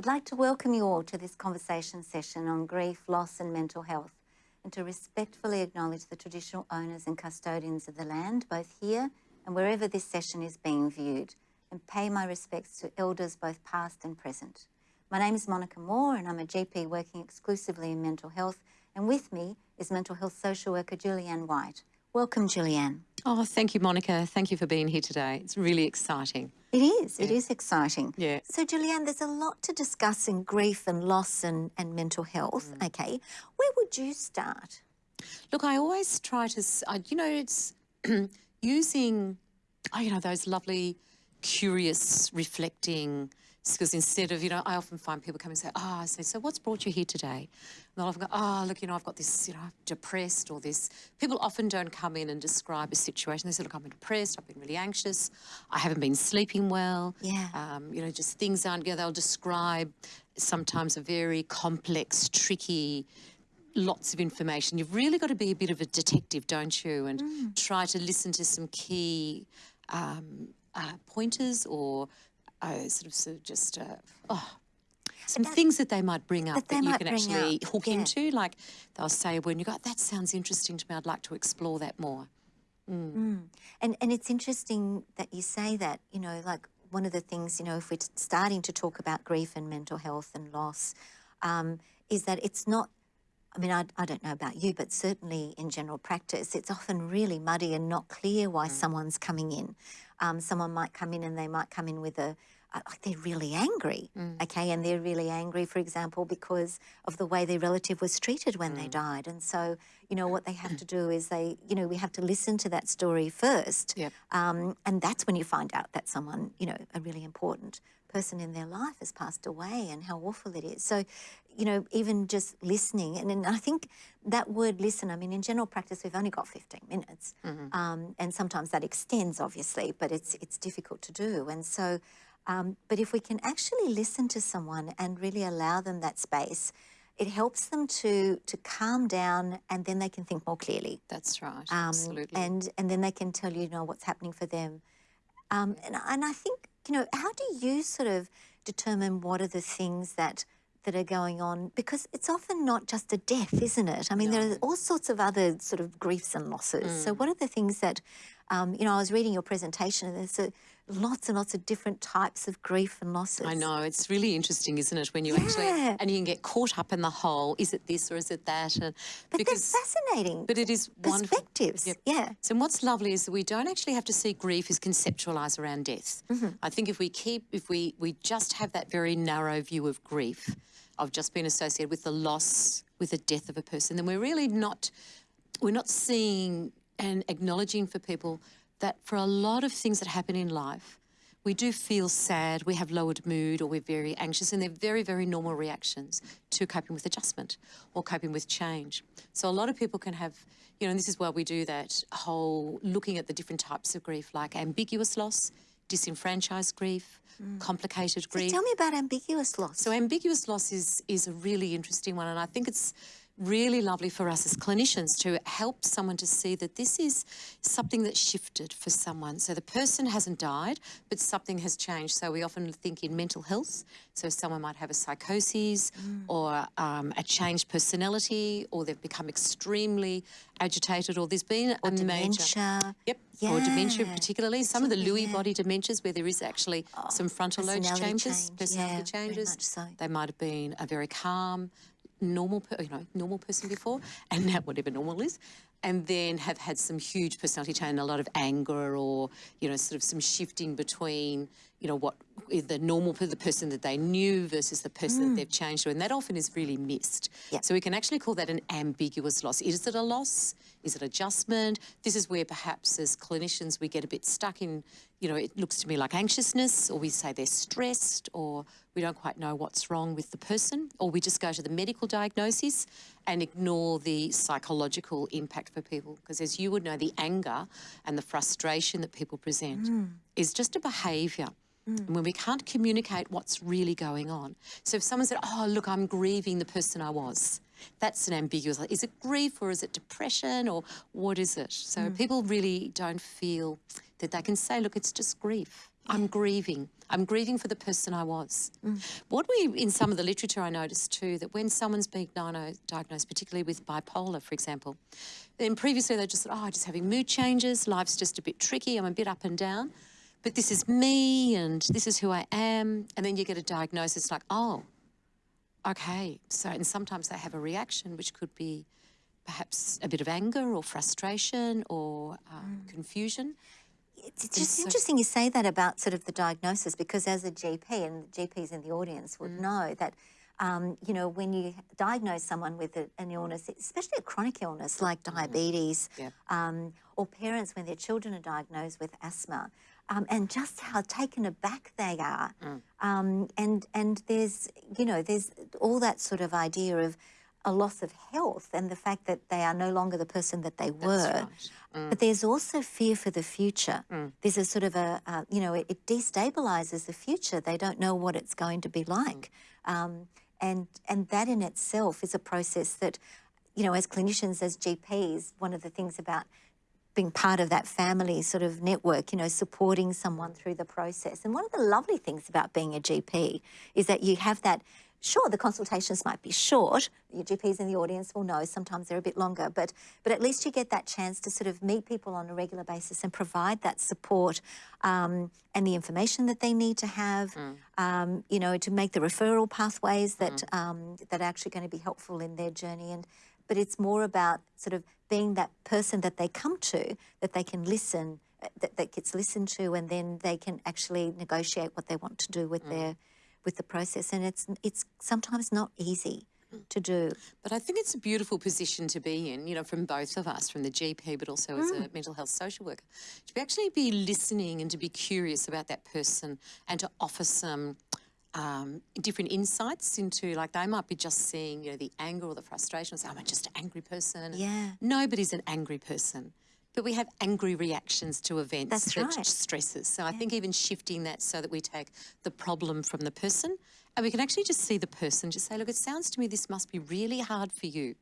I'd like to welcome you all to this conversation session on grief, loss and mental health and to respectfully acknowledge the traditional owners and custodians of the land, both here and wherever this session is being viewed, and pay my respects to elders both past and present. My name is Monica Moore and I'm a GP working exclusively in mental health and with me is mental health social worker Julianne White. Welcome, Julianne. Oh, thank you, Monica. Thank you for being here today. It's really exciting. It is. Yeah. It is exciting. Yeah. So, Julianne, there's a lot to discuss in grief and loss and, and mental health. Mm. Okay. Where would you start? Look, I always try to, you know, it's using, oh, you know, those lovely, curious, reflecting because instead of, you know, I often find people come and say, oh, I say, so what's brought you here today? And they'll often go, oh, look, you know, I've got this, you know, I'm depressed or this. People often don't come in and describe a situation. They say, look, I'm depressed, I've been really anxious, I haven't been sleeping well. Yeah. Um, you know, just things aren't, you know, they'll describe sometimes a very complex, tricky, lots of information. You've really got to be a bit of a detective, don't you? And mm. try to listen to some key um, uh, pointers or uh, sort of, sort of just, uh, oh, some that, things that they might bring up that, that you can actually up. hook yeah. into. Like they'll say, when you go, that sounds interesting to me, I'd like to explore that more. Mm. Mm. And, and it's interesting that you say that, you know, like one of the things, you know, if we're starting to talk about grief and mental health and loss, um, is that it's not I mean, I, I, don't know about you, but certainly in general practice, it's often really muddy and not clear why mm. someone's coming in. Um, someone might come in and they might come in with a, like they're really angry, mm. okay, and they're really angry, for example, because of the way their relative was treated when mm. they died. And so, you know, what they have to do is they, you know, we have to listen to that story first, yep. um, and that's when you find out that someone, you know, a really important person in their life has passed away and how awful it is. So, you know, even just listening, and, and I think that word listen, I mean, in general practice, we've only got 15 minutes, mm -hmm. um, and sometimes that extends, obviously, but it's, it's difficult to do. And so, um, but if we can actually listen to someone and really allow them that space, it helps them to to calm down and then they can think more clearly. That's right, um, absolutely. And, and then they can tell you, you know, what's happening for them. Um, and, and I think, you know, how do you sort of determine what are the things that that are going on because it's often not just a death, isn't it? I mean, no. there are all sorts of other sort of griefs and losses. Mm. So what are the things that, um, you know, I was reading your presentation and there's a, lots and lots of different types of grief and losses. I know, it's really interesting, isn't it, when you yeah. actually, and you can get caught up in the whole, is it this or is it that? And but because, that's fascinating. But it is Perspectives, yep. yeah. So what's lovely is that we don't actually have to see grief as conceptualised around death. Mm -hmm. I think if we keep, if we, we just have that very narrow view of grief, of just being associated with the loss, with the death of a person, then we're really not, we're not seeing and acknowledging for people that for a lot of things that happen in life, we do feel sad, we have lowered mood, or we're very anxious, and they're very, very normal reactions to coping with adjustment or coping with change. So a lot of people can have, you know, and this is why we do that whole looking at the different types of grief, like ambiguous loss, disenfranchised grief, mm. complicated grief. So tell me about ambiguous loss. So ambiguous loss is is a really interesting one, and I think it's really lovely for us as clinicians to help someone to see that this is something that shifted for someone. So the person hasn't died, but something has changed. So we often think in mental health. So someone might have a psychosis mm. or um, a changed personality, or they've become extremely agitated, or there's been or a dementia. major... Yep, yeah. or dementia particularly. Some of the Lewy yeah. body dementias where there is actually oh, some frontal lobe changes, change. personality yeah, changes. So. They might have been a very calm, normal, you know, normal person before, and now whatever normal is, and then have had some huge personality change, a lot of anger, or you know, sort of some shifting between, you know, what the normal the person that they knew versus the person mm. that they've changed to, and that often is really missed. Yep. So we can actually call that an ambiguous loss. Is it a loss? Is it adjustment? This is where perhaps as clinicians we get a bit stuck in, you know, it looks to me like anxiousness, or we say they're stressed, or we don't quite know what's wrong with the person, or we just go to the medical diagnosis and ignore the psychological impact for people. Because as you would know, the anger and the frustration that people present mm. is just a behaviour. Mm. when we can't communicate what's really going on. So if someone said, oh, look, I'm grieving the person I was, that's an ambiguous, is it grief or is it depression or what is it? So mm. people really don't feel that they can say, look, it's just grief. I'm grieving. I'm grieving for the person I was. What we, in some of the literature, I noticed too, that when someone's being diagno- diagnosed, particularly with bipolar, for example, then previously they just said, oh, I'm just having mood changes, life's just a bit tricky, I'm a bit up and down, but this is me and this is who I am. And then you get a diagnosis like, oh, okay. So, and sometimes they have a reaction which could be perhaps a bit of anger or frustration or um, confusion. It's, just so- interesting you say that about sort of the diagnosis because as a GP and GPs in the audience would Mm. know that um, you know when you diagnose someone with a, an illness, especially a chronic illness like diabetes, Yeah. um, or parents when their children are diagnosed with asthma, um, and just how taken aback they are, um, and and there's you know there's all that sort of idea of a loss of health and the fact that they are no longer the person that they were. right. But there's also fear for the future. There's a sort of a, uh, you know, it, it destabilizes the future. They don't know what it's going to be like. Um, and, and that in itself is a process that, you know, as clinicians, as GPs, one of the things about being part of that family sort of network, you know, supporting someone through the process. And one of the lovely things about being a GP is that you have that. Sure, the consultations might be short. Your GPs in the audience will know sometimes they're a bit longer, but but at least you get that chance to sort of meet people on a regular basis and provide that support um, and the information that they need to have. Um, you know, to make the referral pathways that um, that are actually going to be helpful in their journey and but it's more about sort of being that person that they come to, that they can listen, uh, that, that gets listened to, and then they can actually negotiate what they want to do with mm. their with the process. And it's it's sometimes not easy mm. to do. But I think it's a beautiful position to be in, you know, from both of us, from the GP, but also as a mm. mental health social worker, to be actually be listening and to be curious about that person and to offer some um, different insights into, like, they might be just seeing, you know, the anger or the frustration, say, I'm just an angry person. Yeah. Nobody's an angry person. But we have angry reactions to events That's that right. stresses. So I think even shifting that so that we take the problem from the person and we can actually just see the person, just say, look, it sounds to me this must be really hard for you.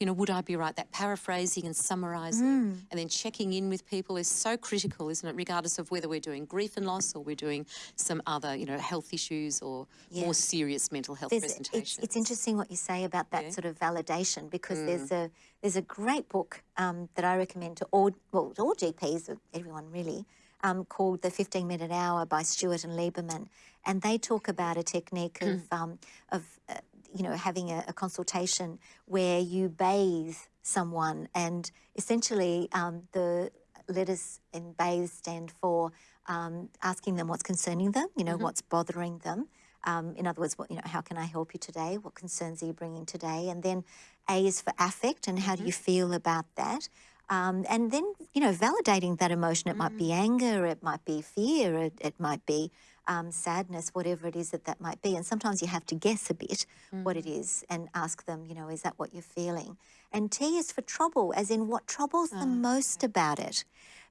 You know, would I be right? That paraphrasing and summarising Mm. and then checking in with people is so critical, isn't it? Regardless of whether we're doing grief and loss or we're doing some other, you know, health issues or Yeah. more serious mental health There's, presentations. it's, it's interesting what you say about that sort of validation because Mm. there's a there's a great book um, that I recommend to all well to all GPs, everyone really, um, called The 15 Minute Hour by Stuart and Lieberman, and they talk about a technique Mm. of um, of uh, you know having a, a consultation where you bathe someone, and essentially um, the letters in bathe stand for um, asking them what's concerning them, you know, what's bothering them. Um, in other words, what you know, how can I help you today? What concerns are you bringing today? And then A is for affect, and how do you feel about that? Um, and then you know, validating that emotion. It might be anger, it might be fear, it, it might be um, sadness, whatever it is that that might be. And sometimes you have to guess a bit what it is and ask them, you know, is that what you're feeling? And T is for trouble, as in what troubles them most about it.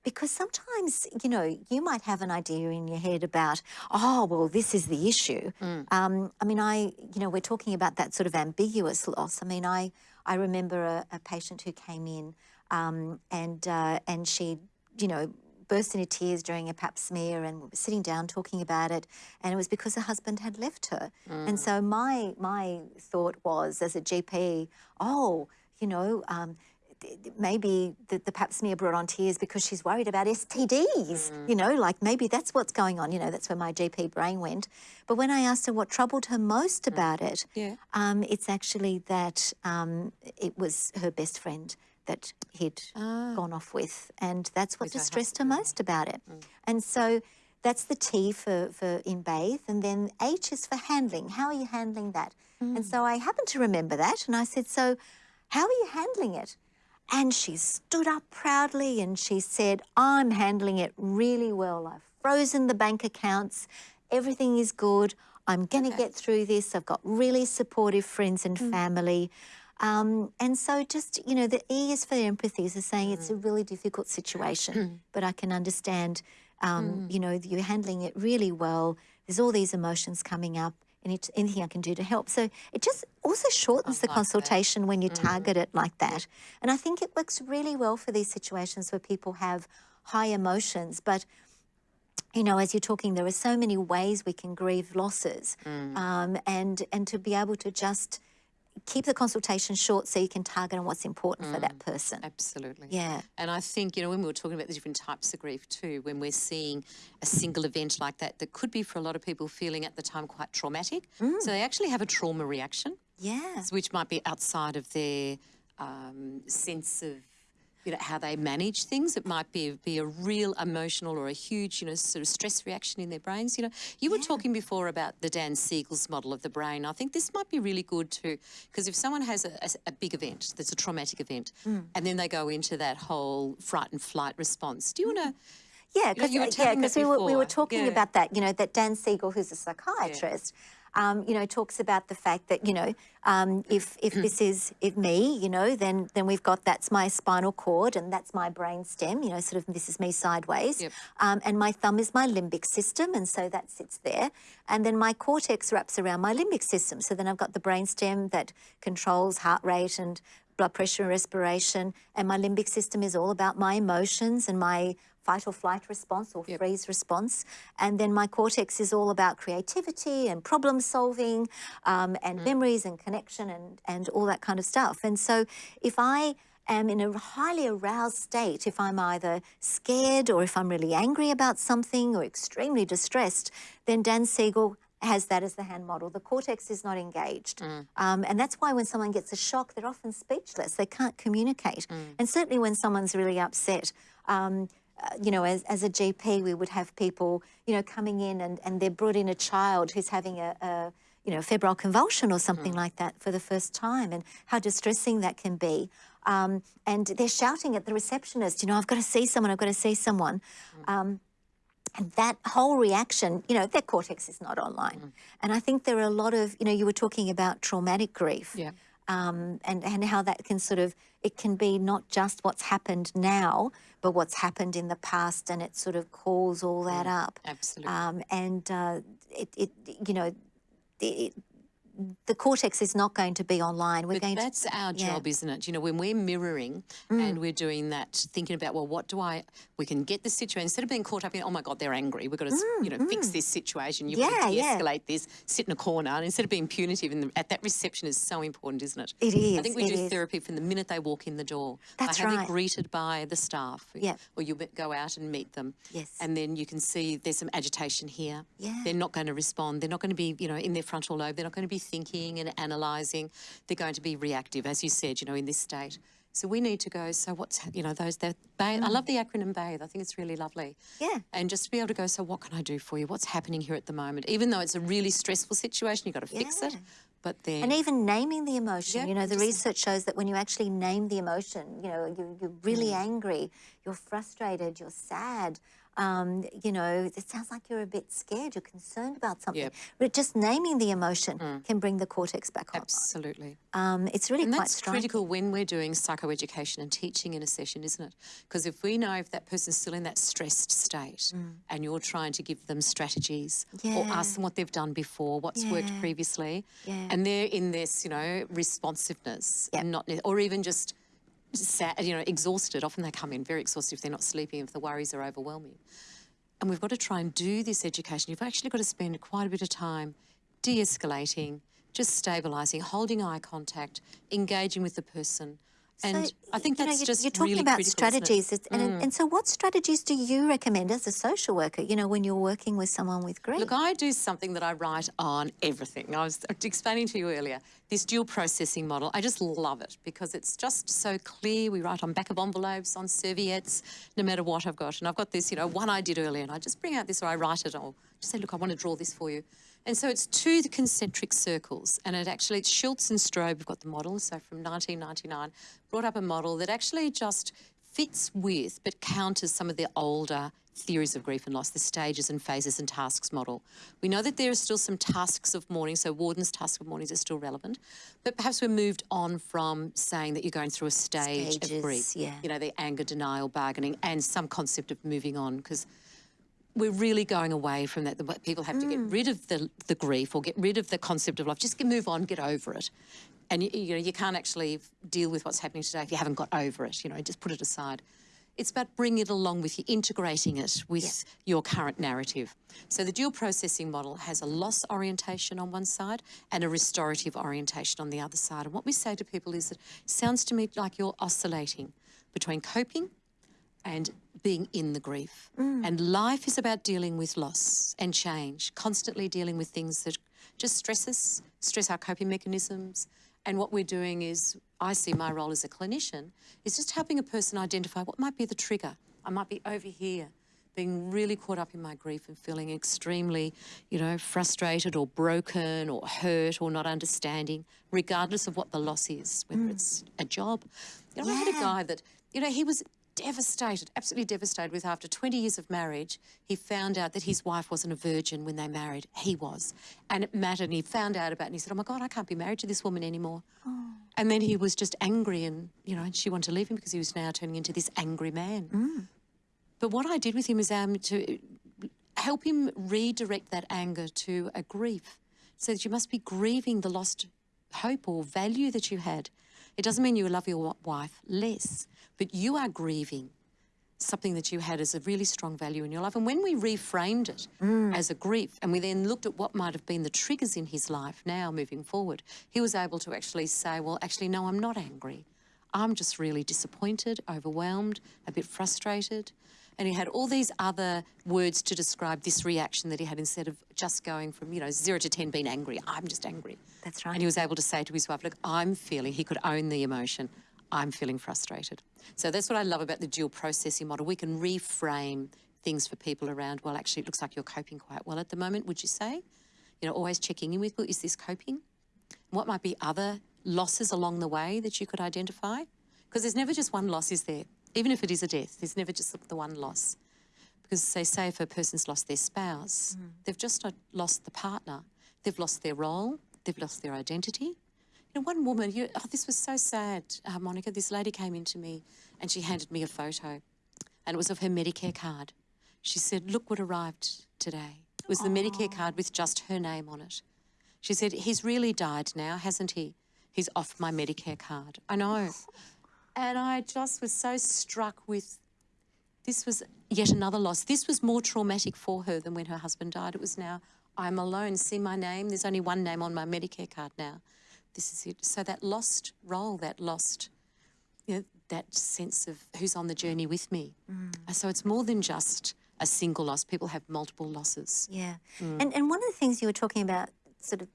Because sometimes you know you might have an idea in your head about oh well this is the issue. Um, i mean i you know we're talking about that sort of ambiguous loss. I mean i i remember a, a patient who came in um, and uh, and she you know burst into tears during a pap smear and we were sitting down talking about it and it was because her husband had left her and so my my thought was as a gp oh you know um, maybe the, the pap smear brought on tears because she's worried about STDs, you know, like maybe that's what's going on. You know, that's where my GP brain went. But when I asked her what troubled her most about it, Yeah. um, it's actually that um, it was her best friend that he'd gone off with. And that's what her distressed her most about it. And so that's the T for, for in bathe. And then H is for handling. How are you handling that? And so I happened to remember that. And I said, So, how are you handling it? And she stood up proudly and she said, I'm handling it really well. I've frozen the bank accounts. Everything is good. I'm going to get through this. I've got really supportive friends and family. Um, and so, just, you know, the E is for empathy, is saying it's a really difficult situation, but I can understand, um, you know, you're handling it really well. There's all these emotions coming up. And it's anything I can do to help. So it just also shortens the like that. consultation when you target it like that. And I think it works really well for these situations where people have high emotions, but you know, as you're talking, there are so many ways we can grieve losses, um, and and to be able to just keep the consultation short so you can target on what's important for that person. Absolutely. Yeah. And I think, you know, when we were talking about the different types of grief too, when we're seeing a single event like that, that could be for a lot of people feeling at the time quite traumatic. Mm. So they actually have a trauma reaction, Yeah. which might be outside of their um, sense of, you know, how they manage things. It might be be a real emotional or a huge, you know, sort of stress reaction in their brains. You know, you were talking before about the Dan Siegel's model of the brain. I think this might be really good too, because if someone has a, a, a big event that's a traumatic event, Mm. and then they go into that whole fright and flight response, do you want to? Yeah, because yeah, telling me 'cause we were we were talking Yeah. about that. You know, that Dan Siegel, who's a psychiatrist, um, you know, talks about the fact that you know, um, if if this is if me, you know, then then we've got that's my spinal cord and that's my brain stem. You know, sort of this is me sideways, Yep. um, and my thumb is my limbic system, and so that sits there, and then my cortex wraps around my limbic system. So then I've got the brain stem that controls heart rate and blood pressure and respiration, and my limbic system is all about my emotions and my fight or flight response or freeze response. And then my cortex is all about creativity and problem solving um, and memories and connection and, and all that kind of stuff. And so if I am in a highly aroused state, if I'm either scared or if I'm really angry about something or extremely distressed, then Dan Siegel has that as the hand model. The cortex is not engaged. Um, and that's why when someone gets a shock, they're often speechless. They can't communicate. And certainly when someone's really upset, um, uh, you know, as, as a GP, we would have people, you know, coming in and, and they're brought in a child who's having a, a you know, febrile convulsion or something like that for the first time and how distressing that can be. Um, and they're shouting at the receptionist, you know, I've got to see someone, I've got to see someone. And that whole reaction, you know, their cortex is not online. And I think there are a lot of, you know, you were talking about traumatic grief Yeah. um, and, and how that can sort of, it can be not just what's happened now, but what's happened in the past, and it sort of calls all that up. Absolutely. Um, and uh, it, it, you know, it, the cortex is not going to be online. We're But going that's our yeah. Mm. job, isn't it? You know, when we're mirroring and we're doing that, thinking about, well, what do I, we can get the situation, instead of being caught up in, oh my God, they're angry, we've got to, you know, fix this situation, you've got Mm, to de-escalate this, sit in a corner, and instead of being punitive, in the, at that reception is so important, isn't it? It I think we do is. therapy from the minute they walk in the door. That's right. you greeted by the staff. Yep. Or you go out and meet them. Yes. And then you can see there's some agitation here. Yeah. They're not going to respond. They're not going to be, you know, in their frontal lobe. They're not going to be thinking and analysing. They're going to be reactive, as you said, you know, in this state. So we need to go, so what's, you know, those, that, bathe. I love the acronym BATHE. I think it's really lovely. Mm. Yeah. And just to be able to go, so what can I do for you? What's happening here at the moment? Even though it's a really stressful situation, you've got to fix it. But then, And even naming the emotion, Yeah, you know, the research shows that when you actually name the emotion, you know, you, you're really Mm. angry, you're frustrated, you're sad, um, you know, it sounds like you're a bit scared, you're concerned about something. Yep. But just naming the emotion can bring the cortex back on. absolutely. Um, it's really And quite that's striking. critical when we're doing psychoeducation and teaching in a session, isn't it? Because if we know if that person's still in that stressed state and you're trying to give them strategies yeah. or Mm. Ask them what they've done before, what's worked previously, Yeah. and they're in this, you know, responsiveness Yep. and not, or even just sad, you know, exhausted. Often they come in very exhausted if they're not sleeping, if the worries are overwhelming. And we've got to try and do this education. You've actually got to spend quite a bit of time de escalating, just stabilising, holding eye contact, engaging with the person. And So, I think you know, that's just you're talking really about critical? Mm. strategies, and, and so what strategies do you recommend as a social worker? You know, when you're working with someone with grief. Look, I do something that I write on everything. I was explaining to you earlier this dual processing model. I just love it because it's just so clear. We write on back of envelopes, on serviettes, no matter what I've got. And I've got this, you know, one I did earlier, and I just bring out this or I write it or just say, look, I want to draw this for you. And so it's two concentric circles, and it actually it's Schultz and Stroebe have got the model. So from 1999, brought up a model that actually just fits with but counters some of the older theories of grief and loss, the stages and phases and tasks model. We know that there are still some tasks of mourning, so Worden's task of mourning is still relevant, but perhaps we're moved on from saying that you're going through a stage Stages, of grief. yeah. You know, the anger, denial, bargaining, and some concept of moving on because we're really going away from that. The People have to get mm. rid of the, the grief or get rid of the concept of life. Just get, move on, get over it. And you, you know, you can't actually deal with what's happening today if you haven't got over it. You know, just put it aside. It's about bringing it along with you, integrating it with your current narrative. So the dual processing model has a loss orientation on one side and a restorative orientation on the other side. And what we say to people is that it sounds to me like you're oscillating between coping and being in the grief. Mm. And life is about dealing with loss and change, constantly dealing with things that just stress us, stress our coping mechanisms. And what we're doing is, I see my role as a clinician, is just helping a person identify what might be the trigger. I might be over here, being really caught up in my grief and feeling extremely, you know, frustrated or broken or hurt or not understanding, regardless of what the loss is, whether mm. it's a job. You know, I had a guy that, you know, he was devastated, absolutely devastated with after 20 years of marriage, he found out that his wife wasn't a virgin when they married. He was. And it mattered. And he found out about it and he said, Oh my God, I can't be married to this woman anymore. And then he was just angry and, you know, and she wanted to leave him because he was now turning into this angry man. But what I did with him is um, to help him redirect that anger to a grief. So that you must be grieving the lost hope or value that you had. It doesn't mean you love your wife less, but you are grieving something that you had as a really strong value in your life. And when we reframed it mm. as a grief and we then looked at what might have been the triggers in his life now moving forward, he was able to actually say, well, actually, no, I'm not angry. I'm just really disappointed, overwhelmed, a bit frustrated. And he had all these other words to describe this reaction that he had instead of just going from, you know, zero to 10 being angry. I'm just angry. That's right. And he was able to say to his wife, look, I'm feeling, he could own the emotion. I'm feeling frustrated. So that's what I love about the dual processing model. We can reframe things for people around, well, actually, it looks like you're coping quite well at the moment, would you say? You know, always checking in with, well, is this coping? What might be other losses along the way that you could identify? Because there's never just one loss, is there? Even if it is a death, there's never just the one loss. Because they say if a person's lost their spouse, they've just lost the partner. They've lost their role, they've lost their identity. You know, one woman, you, oh, this was so sad, uh, Monica. This lady came in to me and she handed me a photo, and it was of her Medicare card. She said, Look what arrived today. It was the Medicare card with just her name on it. She said, He's really died now, hasn't he? He's off my Medicare card. I know. And I just was so struck with this was yet another loss. This was more traumatic for her than when her husband died. It was now, I'm alone. See my name? There's only one name on my Medicare card now. This is it. So that lost role, that lost, you know, that sense of who's on the journey with me. Uh, So it's more than just a single loss. People have multiple losses. Yeah. And and one of the things you were talking about sort of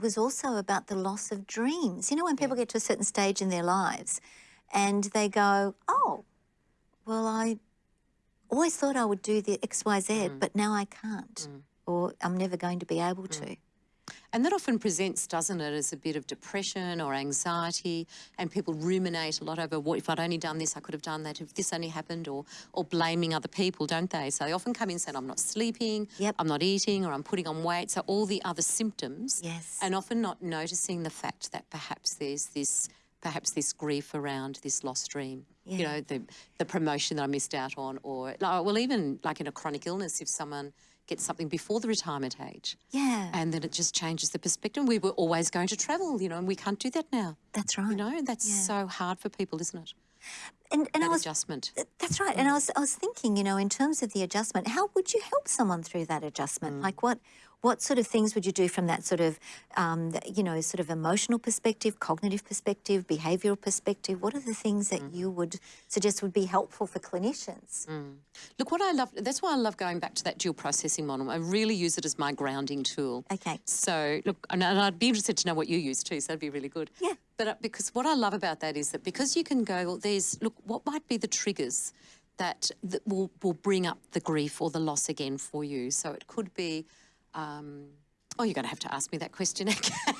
was also about the loss of dreams. You know, when people get to a certain stage in their lives and they go, Oh, well, I always thought I would do the XYZ, mm. but now I can't. Mm. Or I'm never going to be able mm. to. And that often presents, doesn't it, as a bit of depression or anxiety, and people ruminate a lot over what if I'd only done this, I could have done that. If this only happened, or or blaming other people, don't they? So they often come in saying, "I'm not sleeping, Yep. I'm not eating, or I'm putting on weight." So all the other symptoms, Yes. and often not noticing the fact that perhaps there's this perhaps this grief around this lost dream. You know, the the promotion that I missed out on, or well, even like in a chronic illness, if someone gets something before the retirement age, Yeah. and then it just changes the perspective. We were always going to travel, you know, and we can't do that now. That's right. You know, that's Yeah. so hard for people, isn't it? and and I was adjustment. Uh, that's right. And mm. I was I was thinking, you know, in terms of the adjustment, how would you help someone through that adjustment? Mm. Like what what sort of things would you do from that sort of um, you know, sort of emotional perspective, cognitive perspective, behavioral perspective? What are the things that you would suggest would be helpful for clinicians? Look, what I love, that's why I love going back to that dual processing model. I really use it as my grounding tool. Okay. So, look, and and I'd be interested to know what you use too, so that'd be really good. Yeah. But uh, because what I love about that is that because you can go, well, there's, look, what might be the triggers that, that will, will bring up the grief or the loss again for you? So it could be, um, oh, you're going to have to ask me that question again.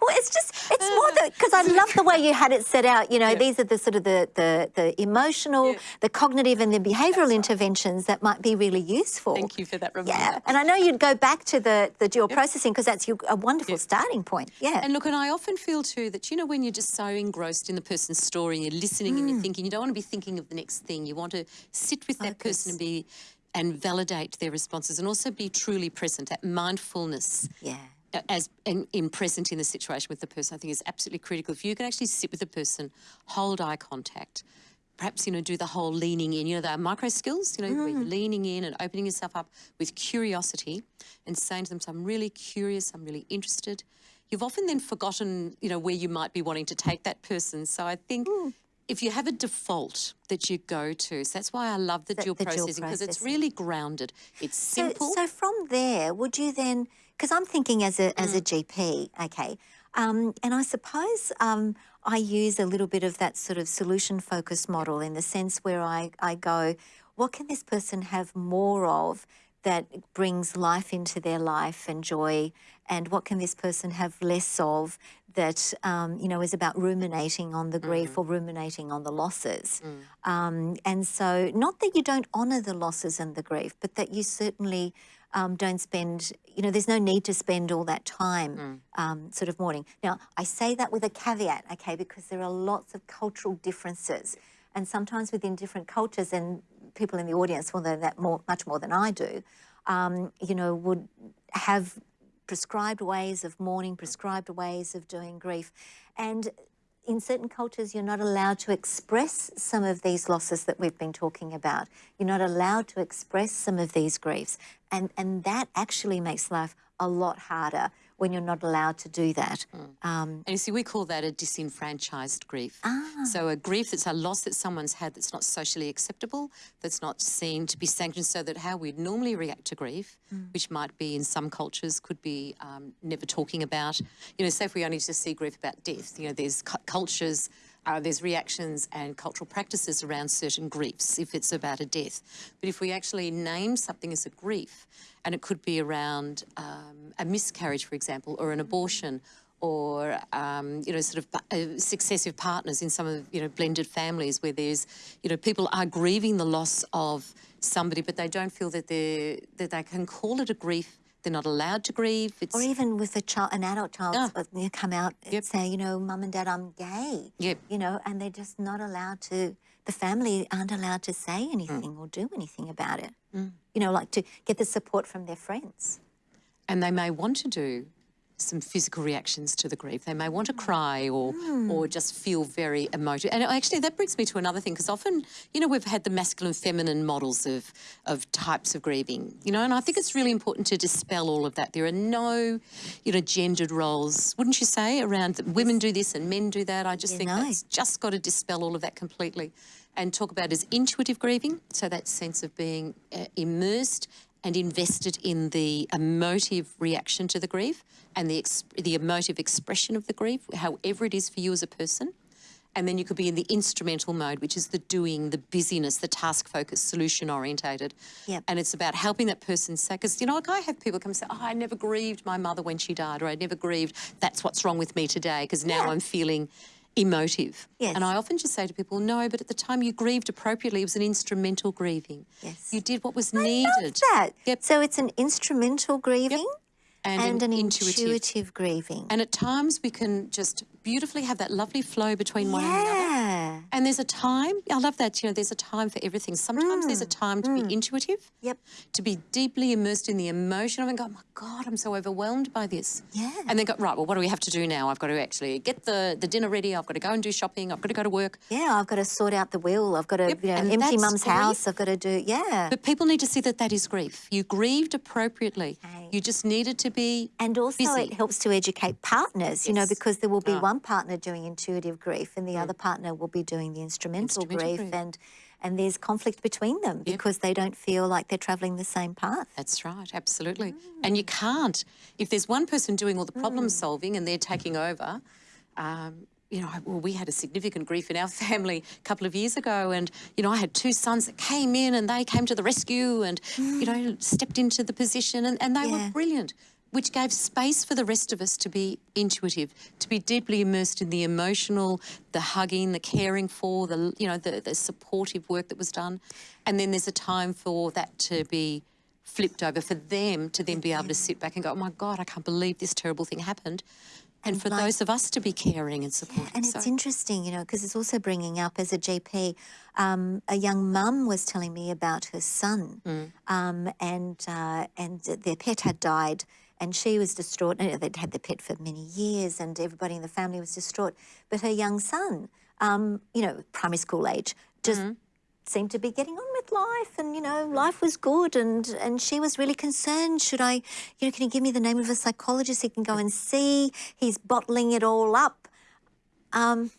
Well, it's just it's more that because I love the way you had it set out. You know, these are the sort of the the, the emotional, Yeah. the cognitive, and the behavioural interventions that might be really useful. Thank you for that reminder. Yeah, and I know you'd go back to the the dual processing because that's your, a wonderful starting point. Yeah. And look, and I often feel too that, you know, when you're just so engrossed in the person's story and you're listening and you're Mm. thinking, you don't want to be thinking of the next thing. You want to sit with that person and be and validate their responses and also be truly present. That mindfulness yeah. as in, in present in the situation with the person, I think is absolutely critical. If you can actually sit with the person, hold eye contact, perhaps, you know, do the whole leaning in, you know, the micro skills, you know, you're mm. leaning in and opening yourself up with curiosity and saying to them, so I'm really curious, I'm really interested. You've often then forgotten, you know, where you might be wanting to take that person. So I think if you have a default that you go to, so that's why I love the, The- dual the processing because it's really grounded. It's simple. so from there, would you then? Because I'm thinking as a as a Mm. GP, okay, um, and I suppose um, I use a little bit of that sort of solution focused model in the sense where I I go, what can this person have more of that brings life into their life and joy, and what can this person have less of that um, you know is about ruminating on the grief Mm-hmm. or ruminating on the losses. Mm. Um, and so, not that you don't honour the losses and the grief, but that you certainly um, don't spend, you know, there's no need to spend all that time um, sort of mourning. Now, I say that with a caveat, okay, because there are lots of cultural differences. And sometimes within different cultures, and people in the audience will know that more, much more than I do, um, you know, would have prescribed ways of mourning, mm-hmm. prescribed ways of doing grief. And in certain cultures, you're not allowed to express some of these losses that we've been talking about. You're not allowed to express some of these griefs. And, and that actually makes life a lot harder when you're not allowed to do that. Um, And you see, we call that a disenfranchised grief. Ah. So a grief that's a loss that someone's had that's not socially acceptable, that's not seen to be sanctioned, so that how we'd normally react to grief, Mm. which might be in some cultures, could be um, never talking about. You know, say if we only just see grief about death, you know, there's cu- cultures, uh, there's reactions and cultural practices around certain griefs if it's about a death. But if we actually name something as a grief, and it could be around um, a miscarriage, for example, or an abortion, or um, you know, sort of uh, successive partners in some of you know blended families where there's you know people are grieving the loss of somebody, but they don't feel that they that they can call it a grief. They're not allowed to grieve. It's or even with a child, an adult child, uh, you come out and say, you know, mum and dad, I'm gay. Yep. You know, and they're just not allowed to, the family aren't allowed to say Mm. anything or do anything about it. You know, like to get the support from their friends. and they may want to do some physical reactions to the grief. They may want to cry or or just feel very emotive. And actually, that brings me to another thing because often, you know, we've had the masculine, feminine models of of types of grieving. You know, and I think it's really important to dispel all of that. There are no, you know, gendered roles, wouldn't you say, around that women do this and men do that. I just Yeah, think no. that's just got to dispel all of that completely and talk about as intuitive grieving. So that sense of being uh, immersed and invested in the emotive reaction to the grief and the the emotive expression of the grief, however it is for you as a person. And then you could be in the instrumental mode, which is the doing, the busyness, the task focused, solution orientated. Yep. And it's about helping that person say, because, you know, like I have people come and say, oh, I never grieved my mother when she died, or I never grieved, that's what's wrong with me today, because now Yeah. I'm feeling emotive. Yes. And I often just say to people, no, but at the time you grieved appropriately, it was an instrumental grieving. Yes. You did what was I needed. love that. Yep. So it's an instrumental grieving And, and, an intuitive. intuitive, grieving. And at times we can just beautifully have that lovely flow between one another. And there's a time, I love that, you know, there's a time for everything. Sometimes there's a mm, time to be mm. intuitive, Yep. to be deeply immersed in the emotion of it and go, oh my God, I'm so overwhelmed by this. Yeah. And then go, right, well, what do we have to do now? I've got to actually get the, the dinner ready. I've got to go and do shopping. I've got to go to work. Yeah, I've got to sort out the will. I've got to Yep, you know, empty mum's grief. house. I've got to do, yeah. But people need to see that that is grief. You grieved appropriately. Okay. You just needed to be And also, busy. it helps to educate partners, you know, because there will be Ah. one partner doing intuitive grief and the mm. other partner will be doing the instrumental, Instrumental grief, grief. and and there's conflict between them because they don't feel like they're travelling the same path. That's right, absolutely. And you can't, if there's one person doing all the problem Mm. solving and they're taking over, um, you know, I- well, we had a significant grief in our family a couple of years ago, and you know, I had two sons that came in and they came to the rescue and you know stepped into the position, and, and they Mm. Yeah. were brilliant, which gave space for the rest of us to be intuitive, to be deeply immersed in the emotional, the hugging, the caring for, the you know, the, the supportive work that was done, and then there's a time for that to be flipped over for them to then be able to sit back and go, oh my God, I can't believe this terrible thing happened. And, for like- those of us to be caring and supportive. And so, it's interesting, you know, because it's also bringing up as a GP, um, a young mum was telling me about her son, um, and uh, and their pet had died, and she was distraught. And they'd had the pet for many years, and everybody in the family was distraught. But her young son, um, you know, primary school age, just seemed to be getting on with life and you know life was good and and she was really concerned should i you know can you give me the name of a psychologist he can go and see he's bottling it all up um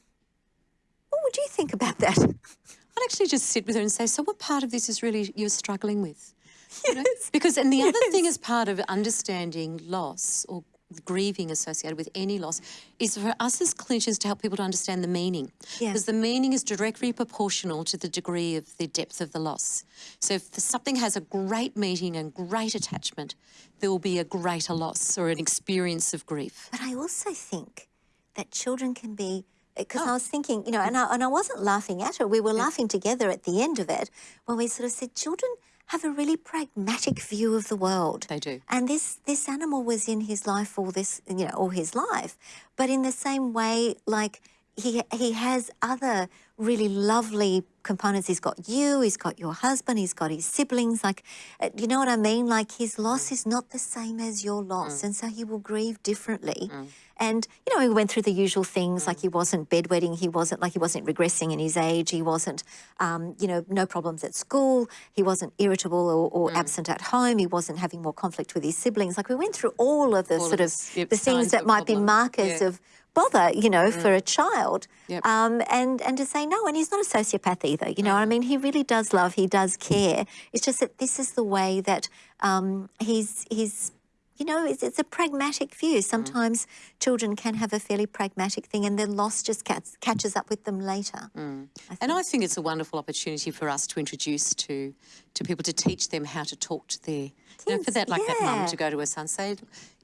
what would you think about that I'd actually just sit with her and say, so what part of this is really you're struggling with? You know? Because, and the other thing as part of understanding loss or grieving associated with any loss is for us as clinicians to help people to understand the meaning. Yeah. Because the meaning is directly proportional to the degree of the depth of the loss. So if something has a great meaning and great attachment, there will be a greater loss or an experience of grief. But I also think that children can be uh, because oh. I was thinking, you know, and I, and I wasn't laughing at her. We were laughing together at the end of it when we sort of said children have a really pragmatic view of the world. They do. And this this animal was in his life all this, you know, all his life. But in the same way, like he he has other really lovely components. He's got you, he's got your husband, he's got his siblings. Like, uh, you know what I mean? Like his loss is not the same as your loss, and so he will grieve differently. And you know, he went through the usual things like he wasn't bedwetting, he wasn't like he wasn't regressing in his age, he wasn't, um, you know, no problems at school, he wasn't irritable or, or absent at home, he wasn't having more conflict with his siblings. Like we went through all of the All sort of the things that might be markers Yeah. of bother, you know, for a child. Yep. Um, and and to say no, and he's not a sociopath either. You know, Mm. I mean, he really does love, he does care. It's just that this is the way that um, he's he's. You know, it's, it's a pragmatic Mm. view. Sometimes children can have a fairly pragmatic thing, and their loss just catch, catches up with them later. And I think it's a wonderful opportunity for us to introduce to to people to teach them how to talk to their, you know, for that like that mum to go to her son, say,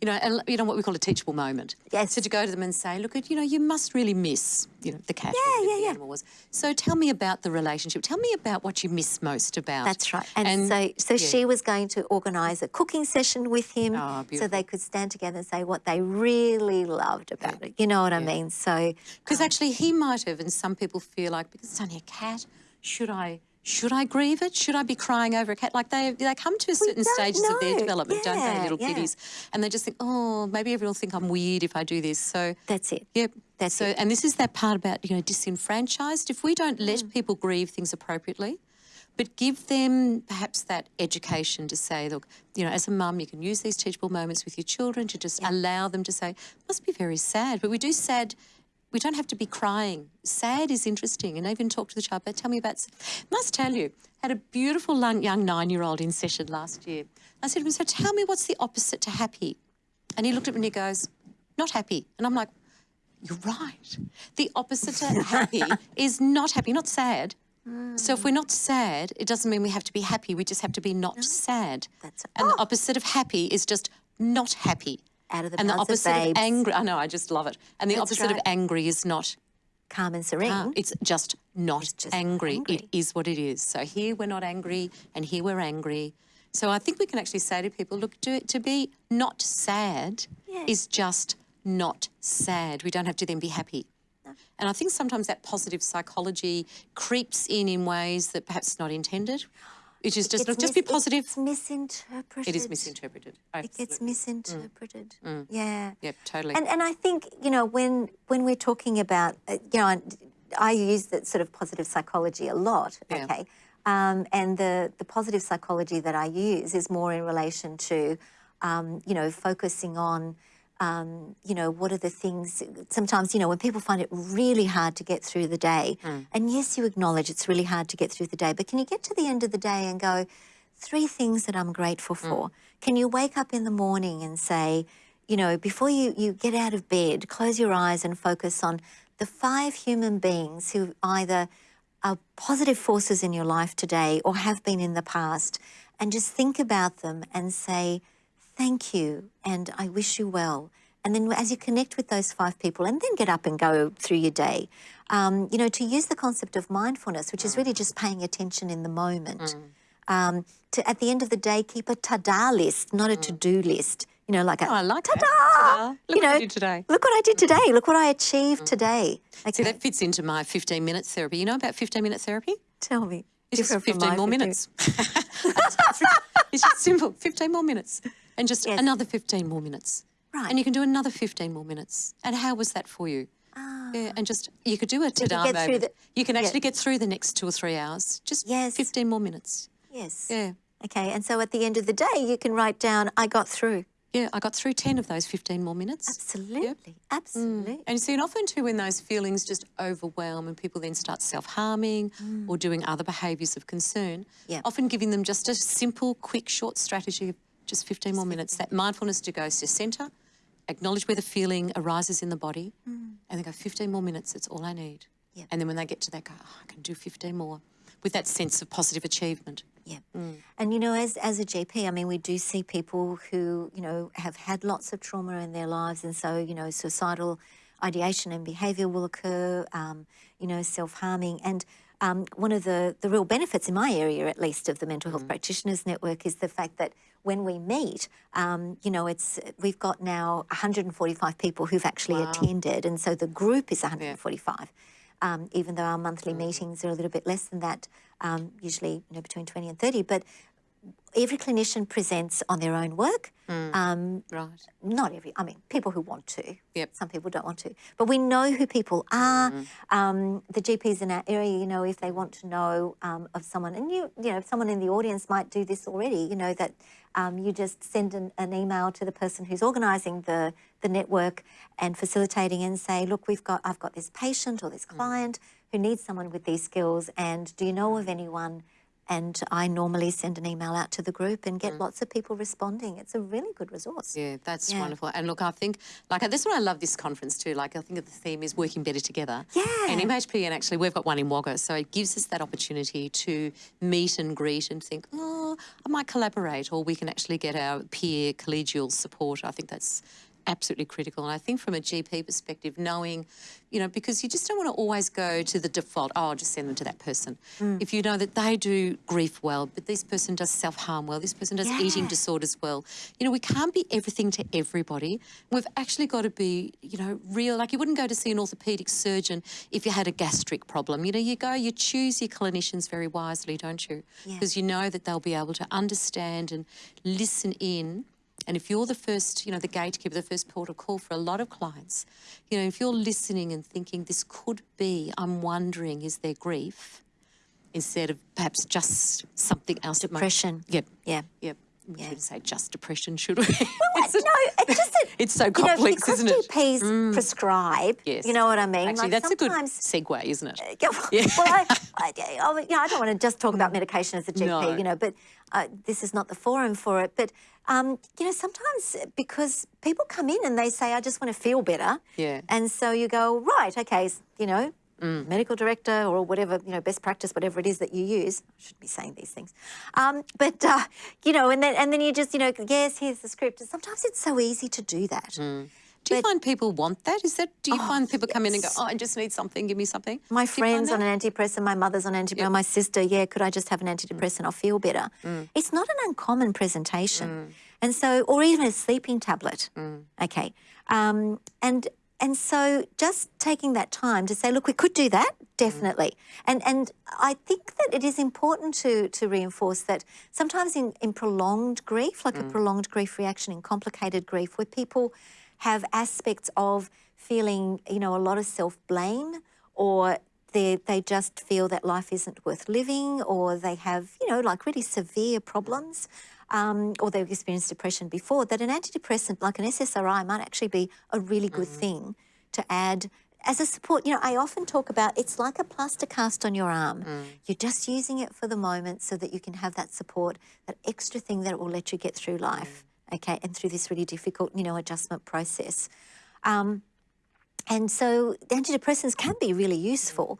you know, you know what we call a teachable moment. Yes. So to go to them and say, look, you know, you must really miss, you know, the cat. Yeah, yeah, the yeah. animal was. So tell me about the relationship. Tell me about what you miss most about. That's right. And, so, so she was going to organise a cooking session with him, Oh, so they could stand together and say what they really loved about it. You know what I mean? So, Because um, actually, he might have, and some people feel like because it's only a cat, should I? Should I grieve it? Should I be crying over a cat? Like they they come to a certain stages of their know. development, don't they, little yeah. kitties? And they just think, oh, maybe everyone will think I'm weird if I do this. So that's it. Yep. That's so, it. and this is that part about you know disenfranchised. If we don't let Mm. people grieve things appropriately, but give them perhaps that education to say, look, you know, as a mum, you can use these teachable moments with your children to just allow them to say, must be very sad, but we do sad. We don't have to be crying. Sad is interesting, and I even talk to the child. But tell me about. Must tell you, had a beautiful young nine-year-old in session last year. I said to him, "So tell me, what's the opposite to happy?" And he looked at me and he goes, "Not happy." And I'm like, you're right. The opposite to happy is not happy, not sad. So if we're not sad, it doesn't mean we have to be happy. We just have to be not sad. That's- and the opposite of happy is just not happy. Out of the and the mouths of opposite of, angry. I know. I just love it. And the That's opposite of angry is not. Calm and serene. calm. It's just not just angry. angry. It is what it is. So here we're not angry, and here we're angry. So I think we can actually say to people, look, to, to be not sad Yeah. is just not sad. We don't have to then be happy. And I think sometimes that positive psychology creeps in in ways that perhaps not intended. Which is just, look, just be positive. It's misinterpreted. It is misinterpreted. It gets Absolutely. misinterpreted. Yeah. Yep, totally. And and I think you know when when we're talking about uh, you know I, I use that sort of positive psychology a lot. Yeah. Okay. Um, and the the positive psychology that I use is more in relation to um, you know focusing on um, you know, what are the things? Sometimes, you know, when people find it really hard to get through the day, and yes, you acknowledge it's really hard to get through the day, but can you get to the end of the day and go, three things that I'm grateful for? Can you wake up in the morning and say, you know, before you, you get out of bed, close your eyes and focus on the five human beings who either are positive forces in your life today or have been in the past, and just think about them and say, thank you and I wish you well. And then as you connect with those five people and then get up and go through your day, um, you know, to use the concept of mindfulness, which is really just paying attention in the moment. Um, to, at the end of the day, keep a ta-da list, not a to-do list. You know, like a Oh, I like ta-da! Ta-da. Look you what know, I did today. Look what I did today. Look what I achieved today. See, that fits into my 15 minutes therapy. You know about 15 minute therapy? tell me. It's just 15 more 15. minutes. it's just simple 15 more minutes and just Yes. another 15 more minutes. Right. And you can do another 15 more minutes. And how was that for you? Ah, Yeah, and just you could do a can ta-da get through moment. the- you can yeah. actually get through the next two or three hours. Just Yes. 15 more minutes. Yes. Yeah. Okay, and so at the end of the day, you can write down, I got through. Yeah, I got through 10 of those 15 more minutes. Absolutely. Absolutely. And you see, and often too, when those feelings just overwhelm and people then start self harming or doing other behaviours of concern, Mm. Yeah. often giving them just a simple, quick, short strategy of just 15 more minutes. That mindfulness to go to centre, acknowledge where the feeling arises in the body, and then go 15 more minutes, that's all I need. Yeah. And then when they get to that, go, oh, I can do 15 more with that sense of positive achievement. Yeah. And, you know, as, as a GP, I mean, we do see people who, you know, have had lots of trauma in their lives. And so, you know, suicidal ideation and behaviour will occur, um, you know, self harming. And um, one of the, the real benefits in my area, at least, of the Mental Health Practitioners Network is the fact that when we meet, um, you know, it's we've got now 145 people who've actually attended. And so the group is 145 um, even though our monthly meetings are a little bit less than that, um, usually you know between 20 and 30. But every clinician presents on their own work. Um, Right. not every, I mean, people who want to. Yep. Some people don't want to. But we know who people are. Um, the GPs in our area, you know, if they want to know um, of someone, and you, you know, someone in the audience might do this already, you know, that um, you just send an, an email to the person who's organising the, the network and facilitating and say, look, we've got, I've got this patient or this client who needs someone with these skills, and do you know of anyone? And I normally send an email out to the group and get mm. lots of people responding. It's a really good resource. Yeah, that's Yeah. wonderful. And look, I think, like, that's why I love this conference too. Like, I think the theme is working better together. Yeah. And MHPN, actually, we've got one in Wagga, so it gives us that opportunity to meet and greet and think, oh, I might collaborate, or we can actually get our peer collegial support. I think that's absolutely critical. And I think from a GP perspective, knowing, you know, because you just don't want to always go to the default, oh, I'll just send them to that person. Mm. If you know that they do grief well, but this person does self harm well, this person does eating Yeah. disorders well, you know, we can't be everything to everybody. We've actually got to be, you know, real. Like you wouldn't go to see an orthopedic surgeon if you had a gastric problem. You know, you go, you choose your clinicians very wisely, don't you? Yeah. Because you know that they'll be able to understand and listen in. And if you're the first, you know, the gatekeeper, the first port of call for a lot of clients, you know, if you're listening and thinking this could be, I'm wondering, is there grief? Instead of perhaps just something else. that might- Depression. Yep. Yeah. Yep. We Yeah. shouldn't say just depression, should we? Well, It's a- no, it's just that It's so you know, complex, because isn't it? Mm. GPs prescribe. Yes. You know what I mean? Actually, like that's a good sometimes. segue, isn't it? Yeah, well, I, I, I, you know, I don't want to just talk about medication as a GP, No. you know, but uh, this is not the forum for it. But, um, you know, sometimes because people come in and they say, I just want to feel better. Yeah. And so you go, right, okay, you know, medical director or whatever, you know, best practice, whatever it is that you use. I shouldn't be saying these things. Um, but, uh, you know, and then, and then you just, you know, yes, here's the script. And sometimes it's so easy to do that. Do you But- find people want that? Is that? Do you Oh, find people come in and go, "Oh, I just need something. Give me something." My Do friend's on an antidepressant, my mother's on antidepressant, my sister, yeah, could I just have an antidepressant? I'll feel better. It's not an uncommon presentation. And so, or even a sleeping tablet. Okay. Um, and and so just taking that time to say, look, we could do that, definitely. Mm. And and I think that it is important to to reinforce that sometimes in, in prolonged grief, like a mm. prolonged grief reaction, in complicated grief, where people have aspects of feeling, you know, a lot of self-blame or they, they just feel that life isn't worth living or they have, you know, like really severe problems um, or they've experienced depression before, that an antidepressant like an SSRI might actually be a really good thing to add as a support. You know, I often talk about it's like a plaster cast on your arm. You're just using it for the moment so that you can have that support, that extra thing that will let you get through life, okay, and through this really difficult, you know, adjustment process. Um, and so the antidepressants can be really useful.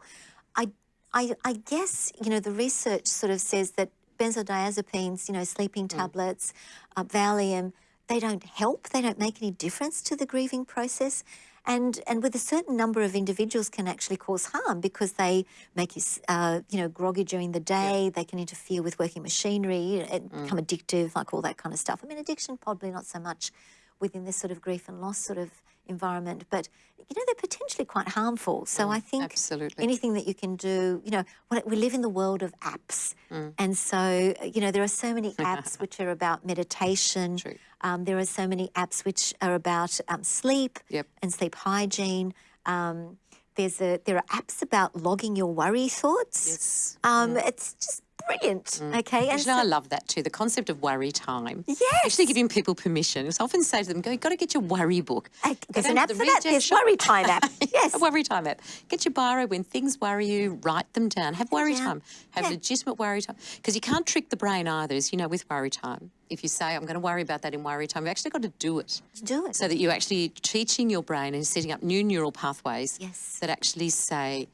I, I, I guess, you know, the research sort of says that benzodiazepines, you know, sleeping tablets, uh, Valium, they don't help, they don't make any difference to the grieving process. And, and with a certain number of individuals can actually cause harm because they make you, uh, you know, groggy during the day. They can interfere with working machinery and become addictive, like all that kind of stuff. I mean, addiction probably not so much within this sort of grief and loss sort of environment, but you know they're potentially quite harmful. So I think absolutely. anything that you can do, you know, we live in the world of apps, and so you know there are so many apps which are about meditation. True. Um, there are so many apps which are about um, sleep Yep. and sleep hygiene. Um, there's a there are apps about logging your worry thoughts. Yes. Um, It's just brilliant. Mm. Okay, and Actually, I love that too. The concept of worry time. Yes. Actually, giving people permission. I often say to them, "Go, you've got to get your worry book." Uh, Go there's an app the for that. There's shop. Worry Time app. Yes. a worry time app. Get your biro when things worry you. Write them down. Have worry down. time. Have Yeah. legitimate worry time. Because you can't trick the brain either. As you know, with worry time, if you say, "I'm going to worry about that in worry time," you've actually got to do it. Do it. So that you're actually teaching your brain and setting up new neural pathways Yes. that actually say,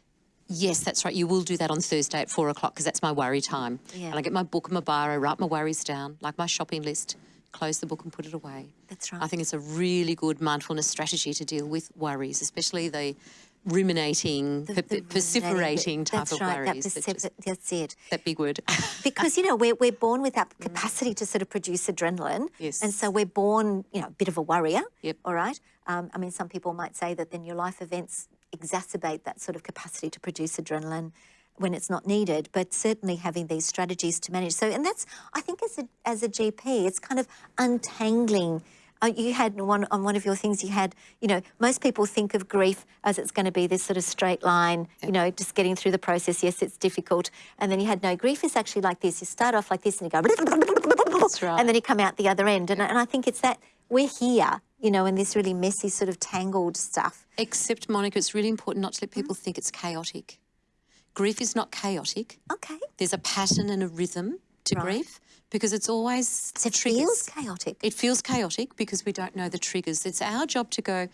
yes, that's right, you will do that on Thursday at four o'clock because that's my worry time. Yeah. And I get my book and my biro, write my worries down, like my shopping list, close the book and put it away. That's right. I think it's a really good mindfulness strategy to deal with worries, especially the ruminating, The- the perseverating type of right, worries. That that just- that's it. that big word. Because, you know, we're, we're born with that capacity to sort of produce adrenaline. Yes. And so we're born, you know, a bit of a worrier. Yep. All right. Um, I mean, some people might say that then your life events exacerbate that sort of capacity to produce adrenaline when it's not needed, but certainly having these strategies to manage. So, and that's, I think, as a, as a GP, it's kind of untangling. Uh, you had one on one of your things. You had, you know, most people think of grief as it's going to be this sort of straight line. You know, just getting through the process. Yes, it's difficult, and then you had no grief is actually like this. You start off like this, and you go, right. and then you come out the other end. And, and I think it's that we're here, you know, in this really messy sort of tangled stuff. Except, Monica, it's really important not to let people think it's chaotic. Grief is not chaotic. Okay, There's a pattern and a rhythm to Right. grief because it's always so it triggers. feels chaotic. It feels chaotic because we don't know the triggers. It's our job to go,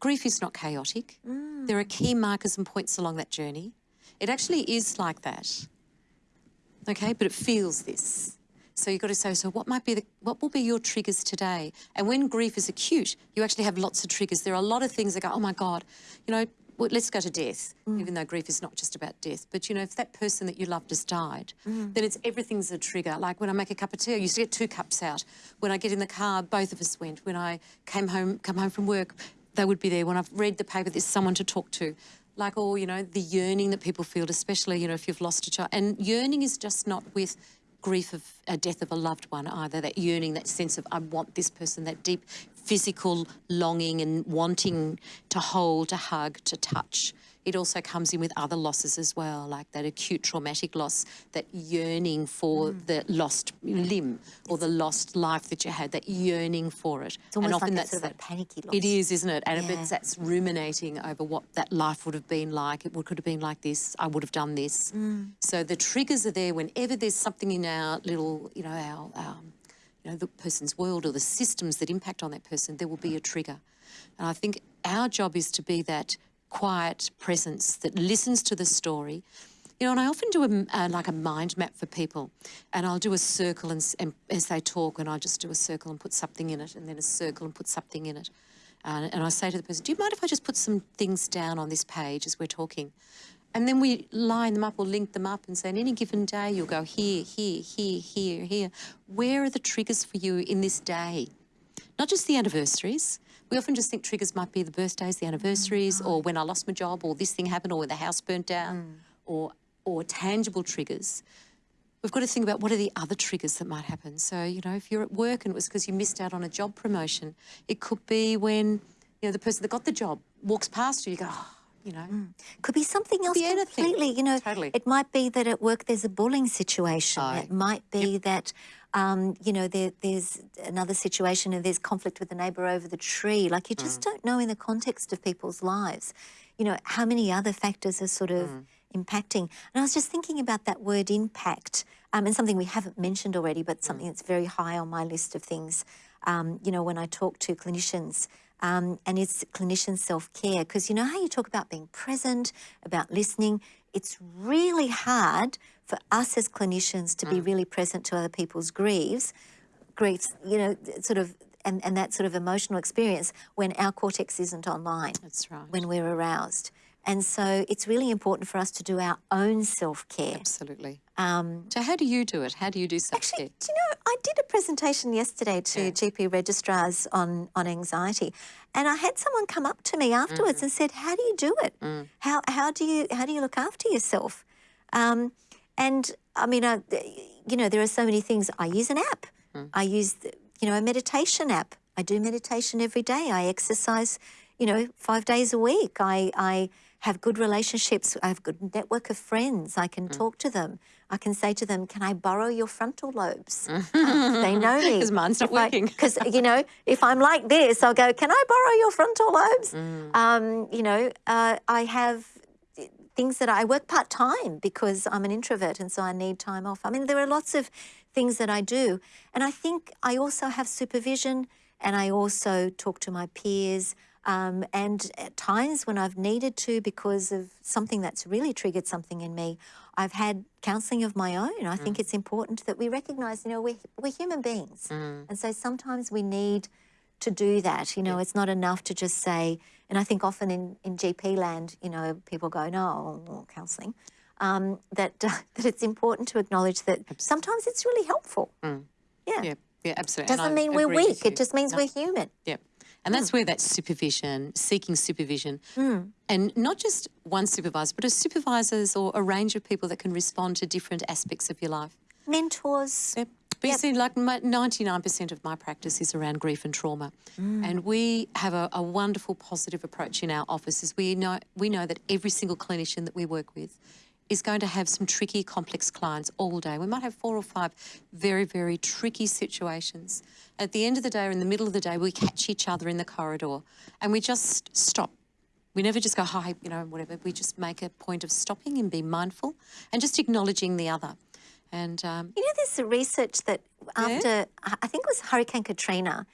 grief is not chaotic. Mm. There are key markers and points along that journey. It actually is like that. Okay, but it feels this. So you've got to say, so what might be the what will be your triggers today? And when grief is acute, you actually have lots of triggers. There are a lot of things that go, oh my God, you know, well, let's go to death, mm. even though grief is not just about death. But you know, if that person that you loved has died, mm. then it's everything's a trigger. Like when I make a cup of tea, I used to get two cups out. When I get in the car, both of us went. When I came home, come home from work, they would be there. When I've read the paper, there's someone to talk to. Like all, you know, the yearning that people feel, especially, you know, if you've lost a child. And yearning is just not with grief of a death of a loved one either. That yearning, that sense of I want this person, that deep physical longing and wanting to hold, to hug, to touch. It also comes in with other losses as well, like that acute traumatic loss, that yearning for the lost limb or the lost life that you had, that yearning for it. It's almost like that sort of a panicky loss. It is, isn't it? And Yeah. it's that's ruminating over what that life would have been like. It would, could have been like this. I would have done this. Mm. So the triggers are there whenever there's something in our little, you know, our, our you know, the person's world or the systems that impact on that person, there will be a trigger. And I think our job is to be that quiet presence that listens to the story. You know, and I often do a, uh, like a mind map for people, and I'll do a circle and, and as they talk, and I just do a circle and put something in it, and then a circle and put something in it. Uh, and I say to the person, "Do you mind if I just put some things down on this page as we're talking?" And then we line them up or link them up and say, on any given day, you'll go here, here, here, here, here. Where are the triggers for you in this day? Not just the anniversaries. We often just think triggers might be the birthdays, the anniversaries, or when I lost my job, or this thing happened, or when the house burnt down, mm. or or tangible triggers. We've got to think about what are the other triggers that might happen. So, you know, if you're at work and it was because you missed out on a job promotion, it could be when, you know, the person that got the job walks past you, you go, oh, you know, mm. Could be something else be anything. completely. You know, Totally. it might be that at work there's a bullying situation. Aye. It might be that, um, you know, there, there's another situation and there's conflict with the neighbour over the tree. Like you Mm. just don't know in the context of people's lives, you know, how many other factors are sort of Mm. impacting. And I was just thinking about that word impact um, and something we haven't mentioned already, but Mm. something that's very high on my list of things. Um, you know, when I talk to clinicians, um, and it's clinician self care. Because you know how you talk about being present, about listening? It's really hard for us as clinicians to be mm. really present to other people's griefs, griefs, you know, sort of, and, and that sort of emotional experience when our cortex isn't online, that's right. when we're aroused. And so it's really important for us to do our own self care. Absolutely. Um, So, how do you do it? How do you do self Actually, care? do you know, I did a presentation yesterday to Yeah. GP registrars on, on anxiety, and I had someone come up to me afterwards and said, "How do you do it? How how do you how do you look after yourself?" Um, and I mean, I, you know, there are so many things. I use an app. I use, the- you know, a meditation app. I do meditation every day. I exercise, you know, five days a week. I I have good relationships. I have good network of friends. I Mm. can talk to them. I can say to them, "Can I borrow your frontal lobes?" they know me because mine's not If working. because you know if i'm like this i'll go can i borrow your frontal lobes Mm. um, you know uh, i have things that i work part-time because i'm an introvert and so i need time off i mean there are lots of things that i do and i think i also have supervision and i also talk to my peers um, and at times when I've needed to because of something that's really triggered something in me, I've had counselling of my own. I think it's important that we recognise, you know, we're, we're human beings. And so sometimes we need to do that. You know, it's not enough to just say, and I think often in, in GP land, you know, people go, no, well, counselling. Um, that, that it's important to acknowledge that sometimes it's really helpful. Yeah. Yeah, yeah, absolutely. Doesn't mean we're weak. It just means No. we're human. Yep. And that's where that supervision, seeking supervision, Hmm. and not just one supervisor, but a supervisors or a range of people that can respond to different aspects of your life. Mentors. Yep. But Yep. you see, like 99% of my practice is around grief and trauma. And we have a, a wonderful positive approach in our offices. We know, we know that every single clinician that we work with is going to have some tricky, complex clients all day. We might have four or five very, very tricky situations. At the end of the day or in the middle of the day, we catch each other in the corridor and we just stop. We never just go, hi, you know, whatever. We just make a point of stopping and being mindful and just acknowledging the other. And um, You know, there's research that after, I I think it was Hurricane Katrina,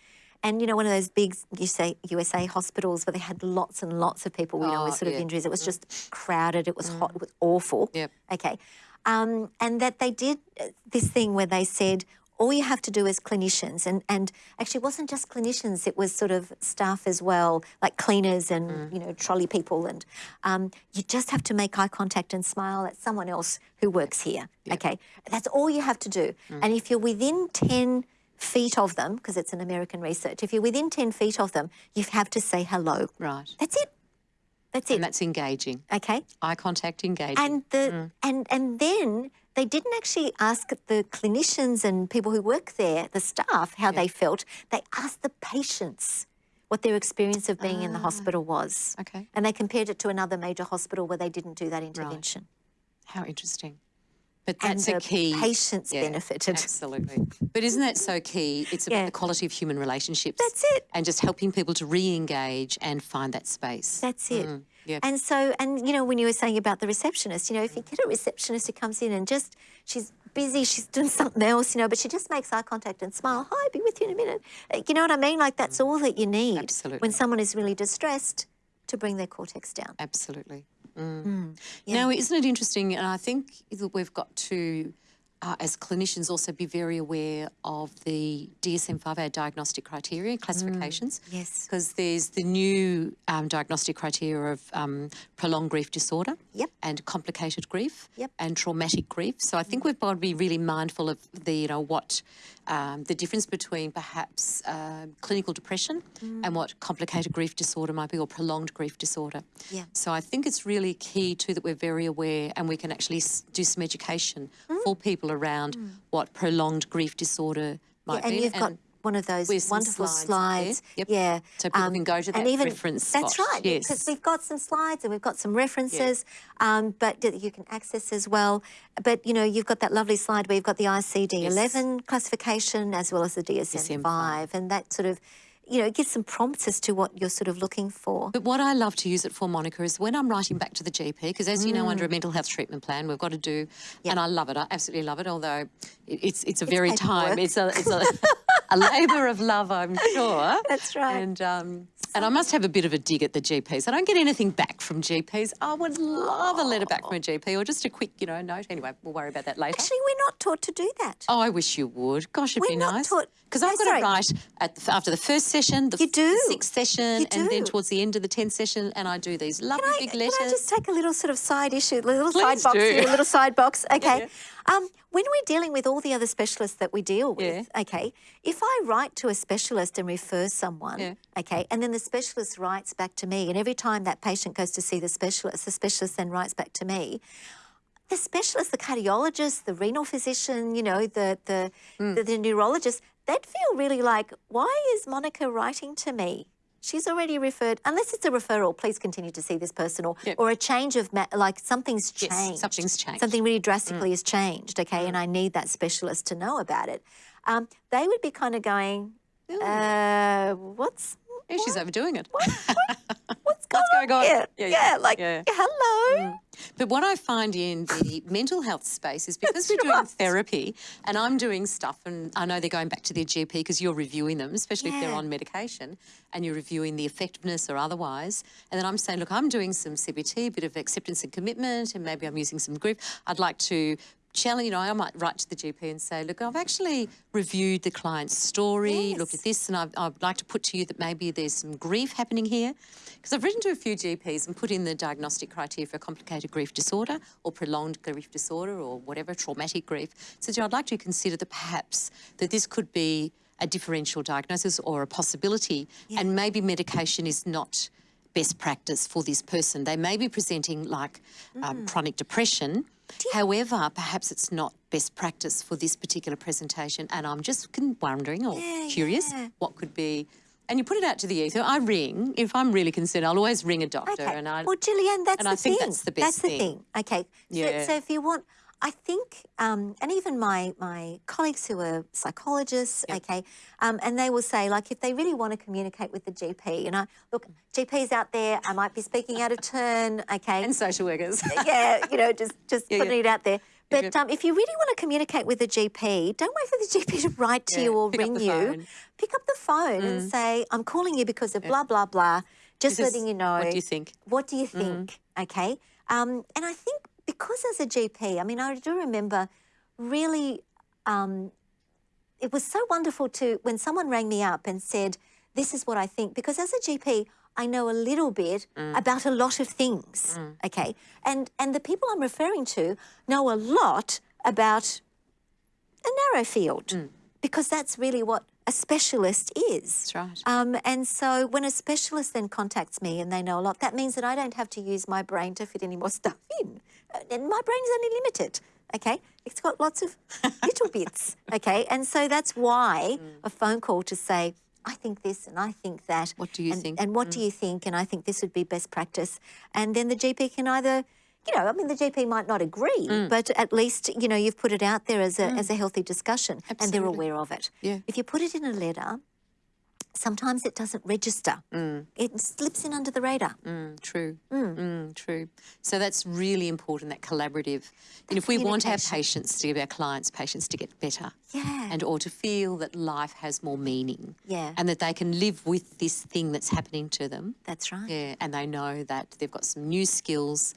and you know, one of those big USA, USA hospitals where they had lots and lots of people, you know, with Oh, sort of injuries. It was just crowded, it was hot, it was awful. Yep. Okay. Um, and that they did uh, this thing where they said, all you have to do as clinicians, and, and actually it wasn't just clinicians, it was sort of staff as well, like cleaners and, you know, trolley people. And um, you just have to make eye contact and smile at someone else who works here. Okay. That's all you have to do. And if you're within 10 feet of them, because it's an American research, if you're within 10 feet of them, you have to say hello. right. That's it. That's it. And that's engaging. okay. Eye contact, engaging. And the mm. and and then they didn't actually ask the clinicians and people who work there, the staff, how they felt. They asked the patients what their experience of being in the ah. hospital was. okay. And they compared it to another major hospital where they didn't do that intervention. How interesting. But that's the a key. patients benefited. Absolutely. But isn't that so key? It's about Yeah. the quality of human relationships. That's it. And just helping people to re engage and find that space. That's it. yeah. And so, and you know, when you were saying about the receptionist, you know, if you get a receptionist who comes in and just she's busy, she's doing something else, you know, but she just makes eye contact and smile. Hi, be with you in a minute. Uh, You know what I mean? Like that's all that you need Absolutely. when someone is really distressed to bring their cortex down. Absolutely. Mm. Now, isn't it interesting? And I think that we've got to, uh, as clinicians, also be very aware of the DSM 5, our diagnostic criteria classifications. yes. Because there's the new um, diagnostic criteria of um, prolonged grief disorder. Yep. And complicated grief. Yep. And traumatic grief. So I think we've got to be really mindful of the, you know, what um, the difference between perhaps um clinical depression and what complicated grief disorder might be or prolonged grief disorder. Yeah. So I think it's really key too that we're very aware and we can actually do some education for people around what prolonged grief disorder Yeah, might and be. you've got one of those wonderful slides slides. Yep. Yeah. um, So people can go to that and even, reference That's spot. right. Because we've got some slides and we've got some references, um, but you can access as well. But you know, you've got that lovely slide where you've got the ICD 11 classification as well as the DSM 5, and that sort of, you know, it gives some prompts as to what you're sort of looking for. But what I love to use it for, Monica, is when I'm writing back to the GP, because as you know, under a Mm. mental health treatment plan, we've got to do, and I love it. I absolutely love it. Although it's it's a very time, paperwork. it's a it's a, a labour of love, I'm sure. That's right. And um, and I must have a bit of a dig at the GPs. I don't get anything back from GPs. I would love a letter back from a GP or just a quick, you know, note. Anyway, we'll worry about that later. Actually, we're not taught to do that. Oh, I wish you would. Gosh, it'd We're be not nice. taught- Because I've got to write at the, after the first session, the, You do. the sixth session, and then towards the end of the tenth session, and I do these lovely Can I, big can letters. I just take a little sort of side issue, a little Please side box do. here, a little side box? Okay. Um, when we're dealing with all the other specialists that we deal with, okay, if I write to a specialist and refer someone, Yeah. okay, and then the specialist writes back to me, and every time that patient goes to see the specialist, the specialist then writes back to me. The specialist, the cardiologist, the renal physician, you know, the the, Hmm. the, the neurologist, they'd feel really like, why is Monica writing to me? she's already referred, unless it's a referral, please continue to see this person or, Yep. or a change of, like something's Yes, changed. something's changed. Mm. Something really drastically has changed, okay, and I need that specialist to know about it. Um, they would be kind of going, uh, what's Yeah, she's overdoing it. what's going, going on? here? Yeah, Yeah, yeah, like, yeah. hello. Mm. But what I find in the mental health space is because we're doing right. therapy and I'm doing stuff, and I know they're going back to their GP because you're reviewing them, especially if they're on medication and you're reviewing the effectiveness or otherwise. And then I'm saying, look, I'm doing some CBT, a bit of acceptance and commitment, and maybe I'm using some grief. I'd like to challenge, you know, I might write to the GP and say, look, I've actually reviewed the client's story, looked at this, and I'd, I'd like to put to you that maybe there's some grief happening here. Because I've written to a few GPs and put in the diagnostic criteria for complicated grief disorder or prolonged grief disorder or whatever, traumatic grief. So I'd like to consider that perhaps that this could be a differential diagnosis or a possibility, and maybe medication is not best practice for this person. They may be presenting like Mm. um, chronic depression. However, perhaps it's not best practice for this particular presentation. And I'm just wondering or Yeah, curious yeah. what could be. And you put it out to the ether. I ring if I'm really concerned. I'll always ring a doctor, Okay. and I well, Julianne, that's and the I think thing. that's the best That's the thing. thing. Okay. Yeah. So, so if you want, I think, um, and even my my colleagues who are psychologists, okay, um, and they will say like if they really want to communicate with the GP, you know, look, GPs out there, I might be speaking out of turn, okay, and social workers. yeah, you know, just just Yeah, putting yeah. it out there. But um, if you really want to communicate with the GP, don't wait for the GP to write to Yeah, you or ring you. phone. Mm. Pick up the phone and say, "I'm calling you because of blah blah blah." Just, Just, letting you know. What do you think? What do you think? Okay. Um, and I think because as a GP, I mean, I do remember really, um, it was so wonderful to when someone rang me up and said, This is what I think. Because as a GP, I know a little bit mm. about a lot of things. Mm. Okay. And and the people I'm referring to know a lot about a narrow field mm. because that's really what a specialist is. That's right. Um, and so when a specialist then contacts me and they know a lot, that means that I don't have to use my brain to fit any more stuff in. Uh, And my brain is only limited. Okay, it's got lots of little bits. Okay, and so that's why a phone call to say, I think this and I think that. What do you and, think? And what do you think? And I think this would be best practice. And then the GP can either, you know, I mean, the GP might not agree, Mm. but at least you know you've put it out there as a as a healthy discussion, and they're aware of it. Yeah. If you put it in a letter, sometimes it doesn't register. Mm. It slips in under the radar. Mm, true. Mm, true. So that's really important, that collaborative. And if we want our patients to give our clients patients to get better Yeah. and or to feel that life has more meaning Yeah. and that they can live with this thing that's happening to them. That's right. Yeah, and they know that they've got some new skills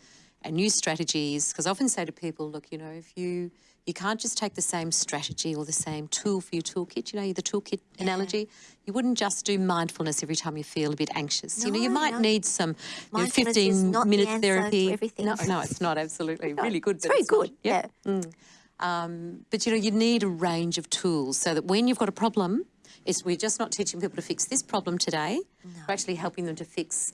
new strategies. Because I often say to people, look, you know, if you you can't just take the same strategy or the same tool for your toolkit. You know, the toolkit analogy. You wouldn't just do mindfulness every time you feel a bit anxious. you know, you might no. need some you know, fifteen not the minute therapy. everything. No, no, it's not absolutely really good. It's very it's not. good. Yep. Yeah. Um, but you know, you need a range of tools so that when you've got a problem, it's we're just not teaching people to fix this problem today. We're actually helping them to fix.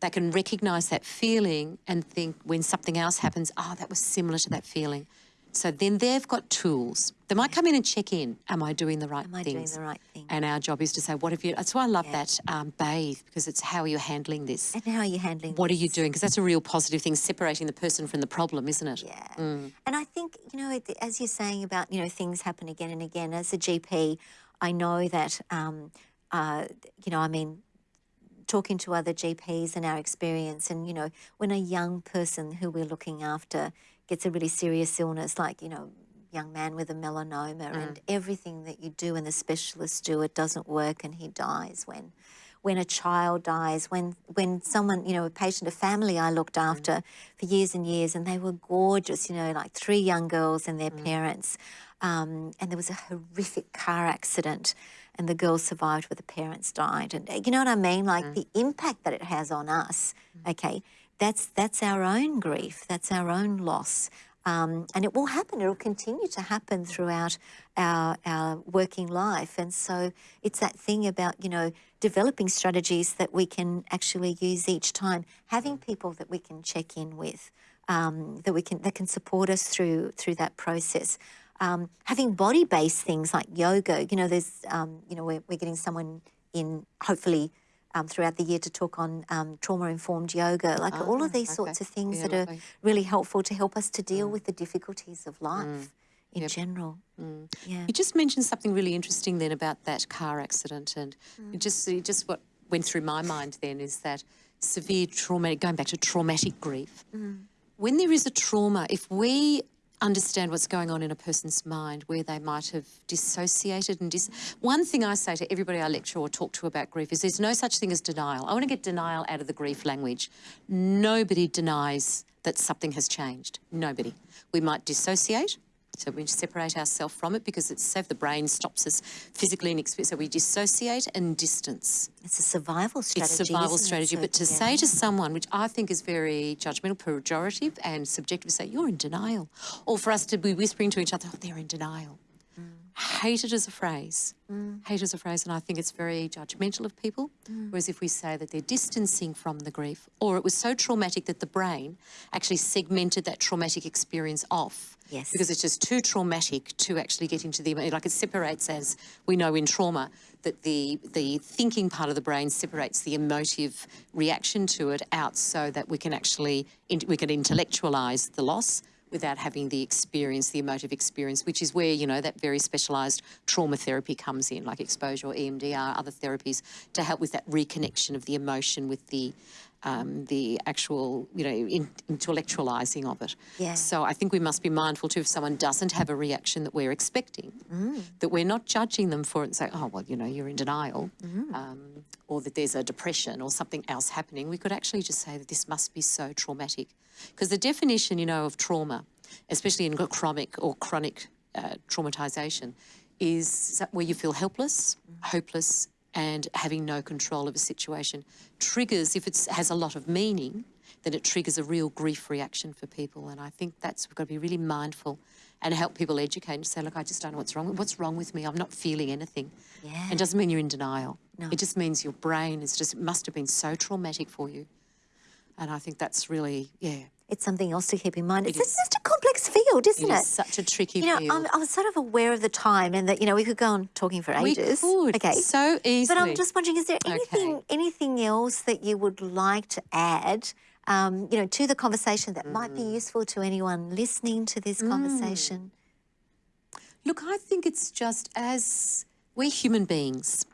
They can recognise that feeling and think when something else happens, oh, that was similar to that feeling. So then they've got tools. They might come in and check in. Am I doing the right Am I doing things? the right thing? And our job is to say, what have you? That's why I love that um, bathe because it's how you're handling this. And how are you handling What are you doing? Because that's a real positive thing, separating the person from the problem, isn't it? Yeah. Mm. And I think, you know, as you're saying about, you know, things happen again and again, as a GP, I know that, um, uh, you know, I mean, talking to other GPs and our experience, and, you know, when a young person who we're looking after gets a really serious illness, like, you know, young man with a melanoma mm. and everything that you do and the specialists do, it doesn't work and he dies when when a child dies, when when someone, you know, a patient, a family I looked mm. after for years and years, and they were gorgeous, you know, like three young girls and their mm. parents, um, and there was a horrific car accident, and the girls survived, but the parents died, and uh, you know what I mean, like the impact that it has on us. Okay, that's that's our own grief, that's our own loss. Um, and it will happen. It will continue to happen throughout our our working life. And so it's that thing about you know developing strategies that we can actually use each time, having people that we can check in with, um, that we can that can support us through through that process. Um, having body based things like yoga. You know, there's um, you know we're, we're getting someone in hopefully um, throughout the year to talk on um, trauma-informed yoga, like all Ah, of these okay. sorts of things Yeah, that are lovely. Mm. really helpful to help us to deal with the difficulties of life in general. Yeah. You just mentioned something really interesting then about that car accident, and it just it just what went through my mind then is that severe traumatic, going back to traumatic grief. When there is a trauma, if we understand what's going on in a person's mind, where they might have dissociated and dis. One thing I say to everybody I lecture or talk to about grief is there's no such thing as denial. I want to get denial out of the grief language. Nobody denies that something has changed. Nobody. We might dissociate. So we separate ourselves from it because it's safe. The brain stops us physically and experience. So we dissociate and distance. It's a survival strategy. It's survival isn't it? strategy. But to yeah. say to someone, which I think is very judgmental, pejorative, and subjective, to say you're in denial, or for us to be whispering to each other, oh, they're in denial. Mm. Hate it as a phrase. Mm. Hate as a phrase, and I think it's very judgmental of people. Mm. Whereas if we say that they're distancing from the grief, or it was so traumatic that the brain actually segmented that traumatic experience off. Yes. Because it's just too traumatic to actually get into the like it separates as we know in trauma that the the thinking part of the brain separates the emotive reaction to it out so that we can actually we can intellectualize the loss without having the experience, the emotive experience, which is where, you know, that very specialised trauma therapy comes in, like exposure or EMDR, other therapies, to help with that reconnection of the emotion with the um, the actual, you know, in, intellectualising of it. Yeah. So I think we must be mindful too if someone doesn't have a reaction that we're expecting, that we're not judging them for it and say, oh, well, you know, you're in denial, um, or that there's a depression or something else happening. We could actually just say that this must be so traumatic. Because the definition, you know, of trauma, especially in chronic or chronic uh, traumatisation, is that where you feel helpless, hopeless, and having no control of a situation. Triggers, if it has a lot of meaning, then it triggers a real grief reaction for people. And I think that's, we've got to be really mindful and help people educate and say, look, I just don't know what's wrong. What's wrong with me? I'm not feeling anything. Yeah. It doesn't mean you're in denial. No. It just means your brain is just, it must have been so traumatic for you. And I think that's really, yeah, It's something else to keep in mind. It's is. just a complex field, it isn't it? is such a tricky You know, field. I'm, I was sort of aware of the time and that, you know, we could go on talking for ages. we could Okay. so easily. But I'm just wondering, is there anything anything else that you would like to add, um, you know, to the conversation that might Mm. be useful to anyone listening to this conversation? Look, I think it's just as we're human beings.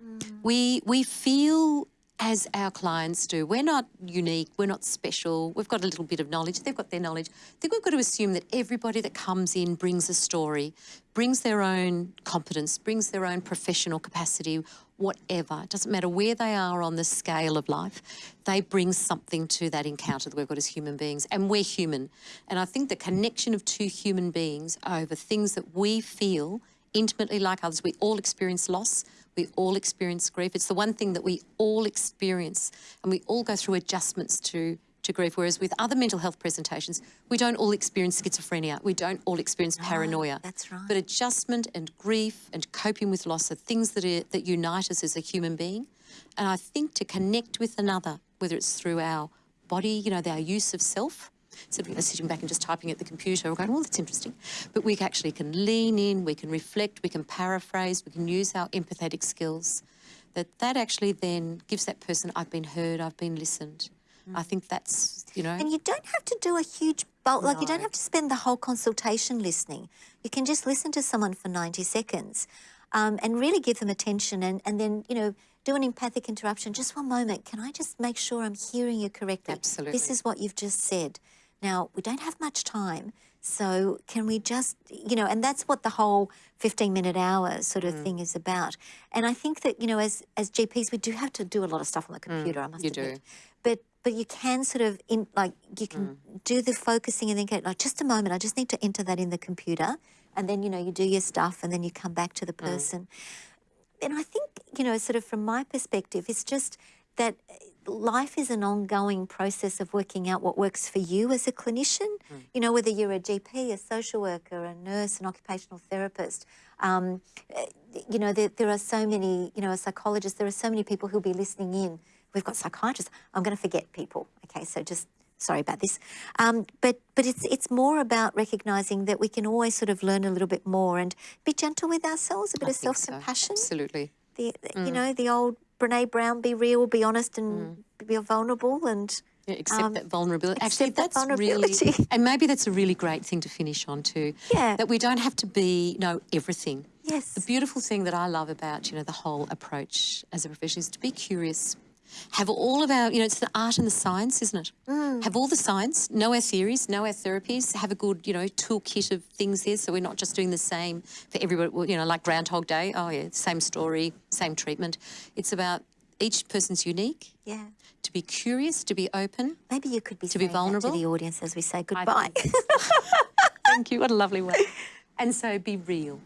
We we feel as our clients do. We're not unique, we're not special. We've got a little bit of knowledge, they've got their knowledge. I think we've got to assume that everybody that comes in brings a story, brings their own competence, brings their own professional capacity, whatever. It doesn't matter where they are on the scale of life, they bring something to that encounter that we've got as human beings. And we're human. And I think the connection of two human beings over things that we feel intimately like others, we all experience loss, we all experience grief. It's the one thing that we all experience, and we all go through adjustments to. To grief, whereas with other mental health presentations, we don't all experience schizophrenia, we don't all experience paranoia. that's right. But adjustment and grief and coping with loss are things that are, that unite us as a human being. And I think to connect with another, whether it's through our body, you know, our use of self, instead of you know, sitting back and just typing at the computer or going, well, that's interesting. But we actually can lean in, we can reflect, we can paraphrase, we can use our empathetic skills. That that actually then gives that person, I've been heard, I've been listened. I think that's, you know. And you don't have to do a huge bulk, like you don't have to spend the whole consultation listening. You can just listen to someone for 90 seconds um, and really give them attention and, and then, you know, do an empathic interruption. Just one moment. Can I just make sure I'm hearing you correctly? Absolutely. This is what you've just said. Now, we don't have much time. So can we just, you know, and that's what the whole 15 minute hour sort Mm. of thing is about. And I think that, you know, as, as GPs, we do have to do a lot of stuff on the computer, I must Mm, you admit. do. But but you can sort of in like you can Mm. do the focusing and then go like just a moment. I just need to enter that in the computer, and then you know you do your stuff, and then you come back to the Mm. person. And I think you know, sort of from my perspective, it's just that life is an ongoing process of working out what works for you as a clinician. Mm. You know, whether you're a GP, a social worker, a nurse, an occupational therapist. Um, uh, you know, there, there are so many, you know, a psychologist, there are so many people who'll be listening in. We've got psychiatrists. I'm going to forget people. Okay, so just sorry about this. Um, but but it's it's more about recognizing that we can always sort of learn a little bit more and be gentle with ourselves, a bit I of self compassion Absolutely. the, the- you know the old Brene Brown, be real, be honest, and be vulnerable, and Yeah, accept um, that vulnerability. Actually, that that's vulnerability. really, and maybe that's a really great thing to finish on too. Yeah. That we don't have to be know everything. Yes. The beautiful thing that I love about you know the whole approach as a profession is to be curious. Have all of our, you know, it's the art and the science, isn't it? Mm. Have all the science, know our theories, know our therapies, have a good, you know, toolkit of things there so we're not just doing the same for everybody, you know, like Groundhog Day. Oh, yeah, same story, same treatment. It's about each person's unique, yeah. to be curious, to be open, Maybe you could be To be vulnerable? to the audience as we say goodbye. Thank you. What a lovely way. And so be real.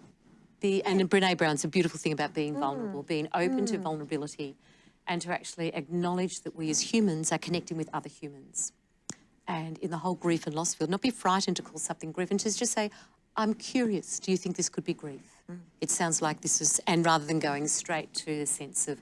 Be, and Brene Brown's a beautiful thing about being vulnerable, being open to vulnerability and to actually acknowledge that we as humans are connecting with other humans. And in the whole grief and loss field, not be frightened to call something grief and to just say, I'm curious, do you think this could be grief? Mm. It sounds like this is, and rather than going straight to the sense of,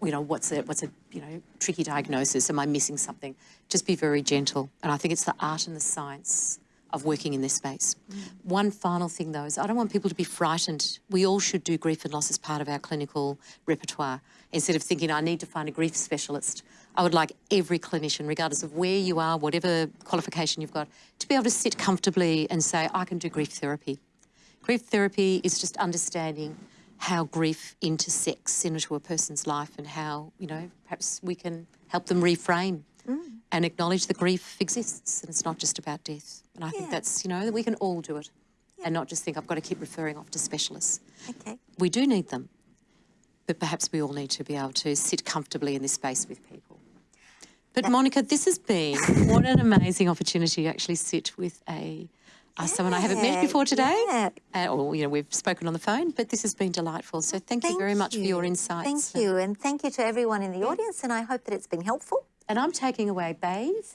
you know, what's a, what's a, you know, tricky diagnosis, am I missing something? Just be very gentle. And I think it's the art and the science of working in this space. Mm. One final thing though is I don't want people to be frightened. We all should do grief and loss as part of our clinical repertoire. Instead of thinking I need to find a grief specialist, I would like every clinician, regardless of where you are, whatever qualification you've got, to be able to sit comfortably and say, I can do grief therapy. Grief therapy is just understanding how grief intersects into a person's life and how, you know, perhaps we can help them reframe mm. and acknowledge that grief exists and it's not just about death. And I think that's, you know, that we can all do it and not just think I've got to keep referring off to specialists. okay. We do need them, but perhaps we all need to be able to sit comfortably in this space with people. But Monica, this has been what an amazing opportunity to actually sit with a uh, someone I haven't met before today. yeah. Uh, or you know, we've spoken on the phone, but this has been delightful. So thank, you very much for your insights. Thank you. And thank you to everyone in the audience. And I hope that it's been helpful. And I'm taking away bathe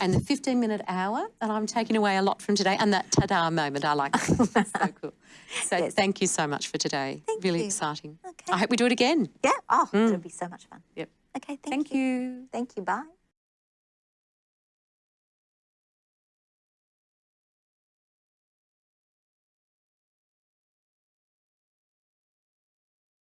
and the 15 minute hour, and I'm taking away a lot from today. And that ta-da moment, I like. That. so cool. So Yes. thank you so much for today. Thank really you. exciting. Okay. I hope we do it again. Yeah. Oh, mm. it'll be so much fun. Yep. Okay. Thank, Thank you. Thank you. Bye.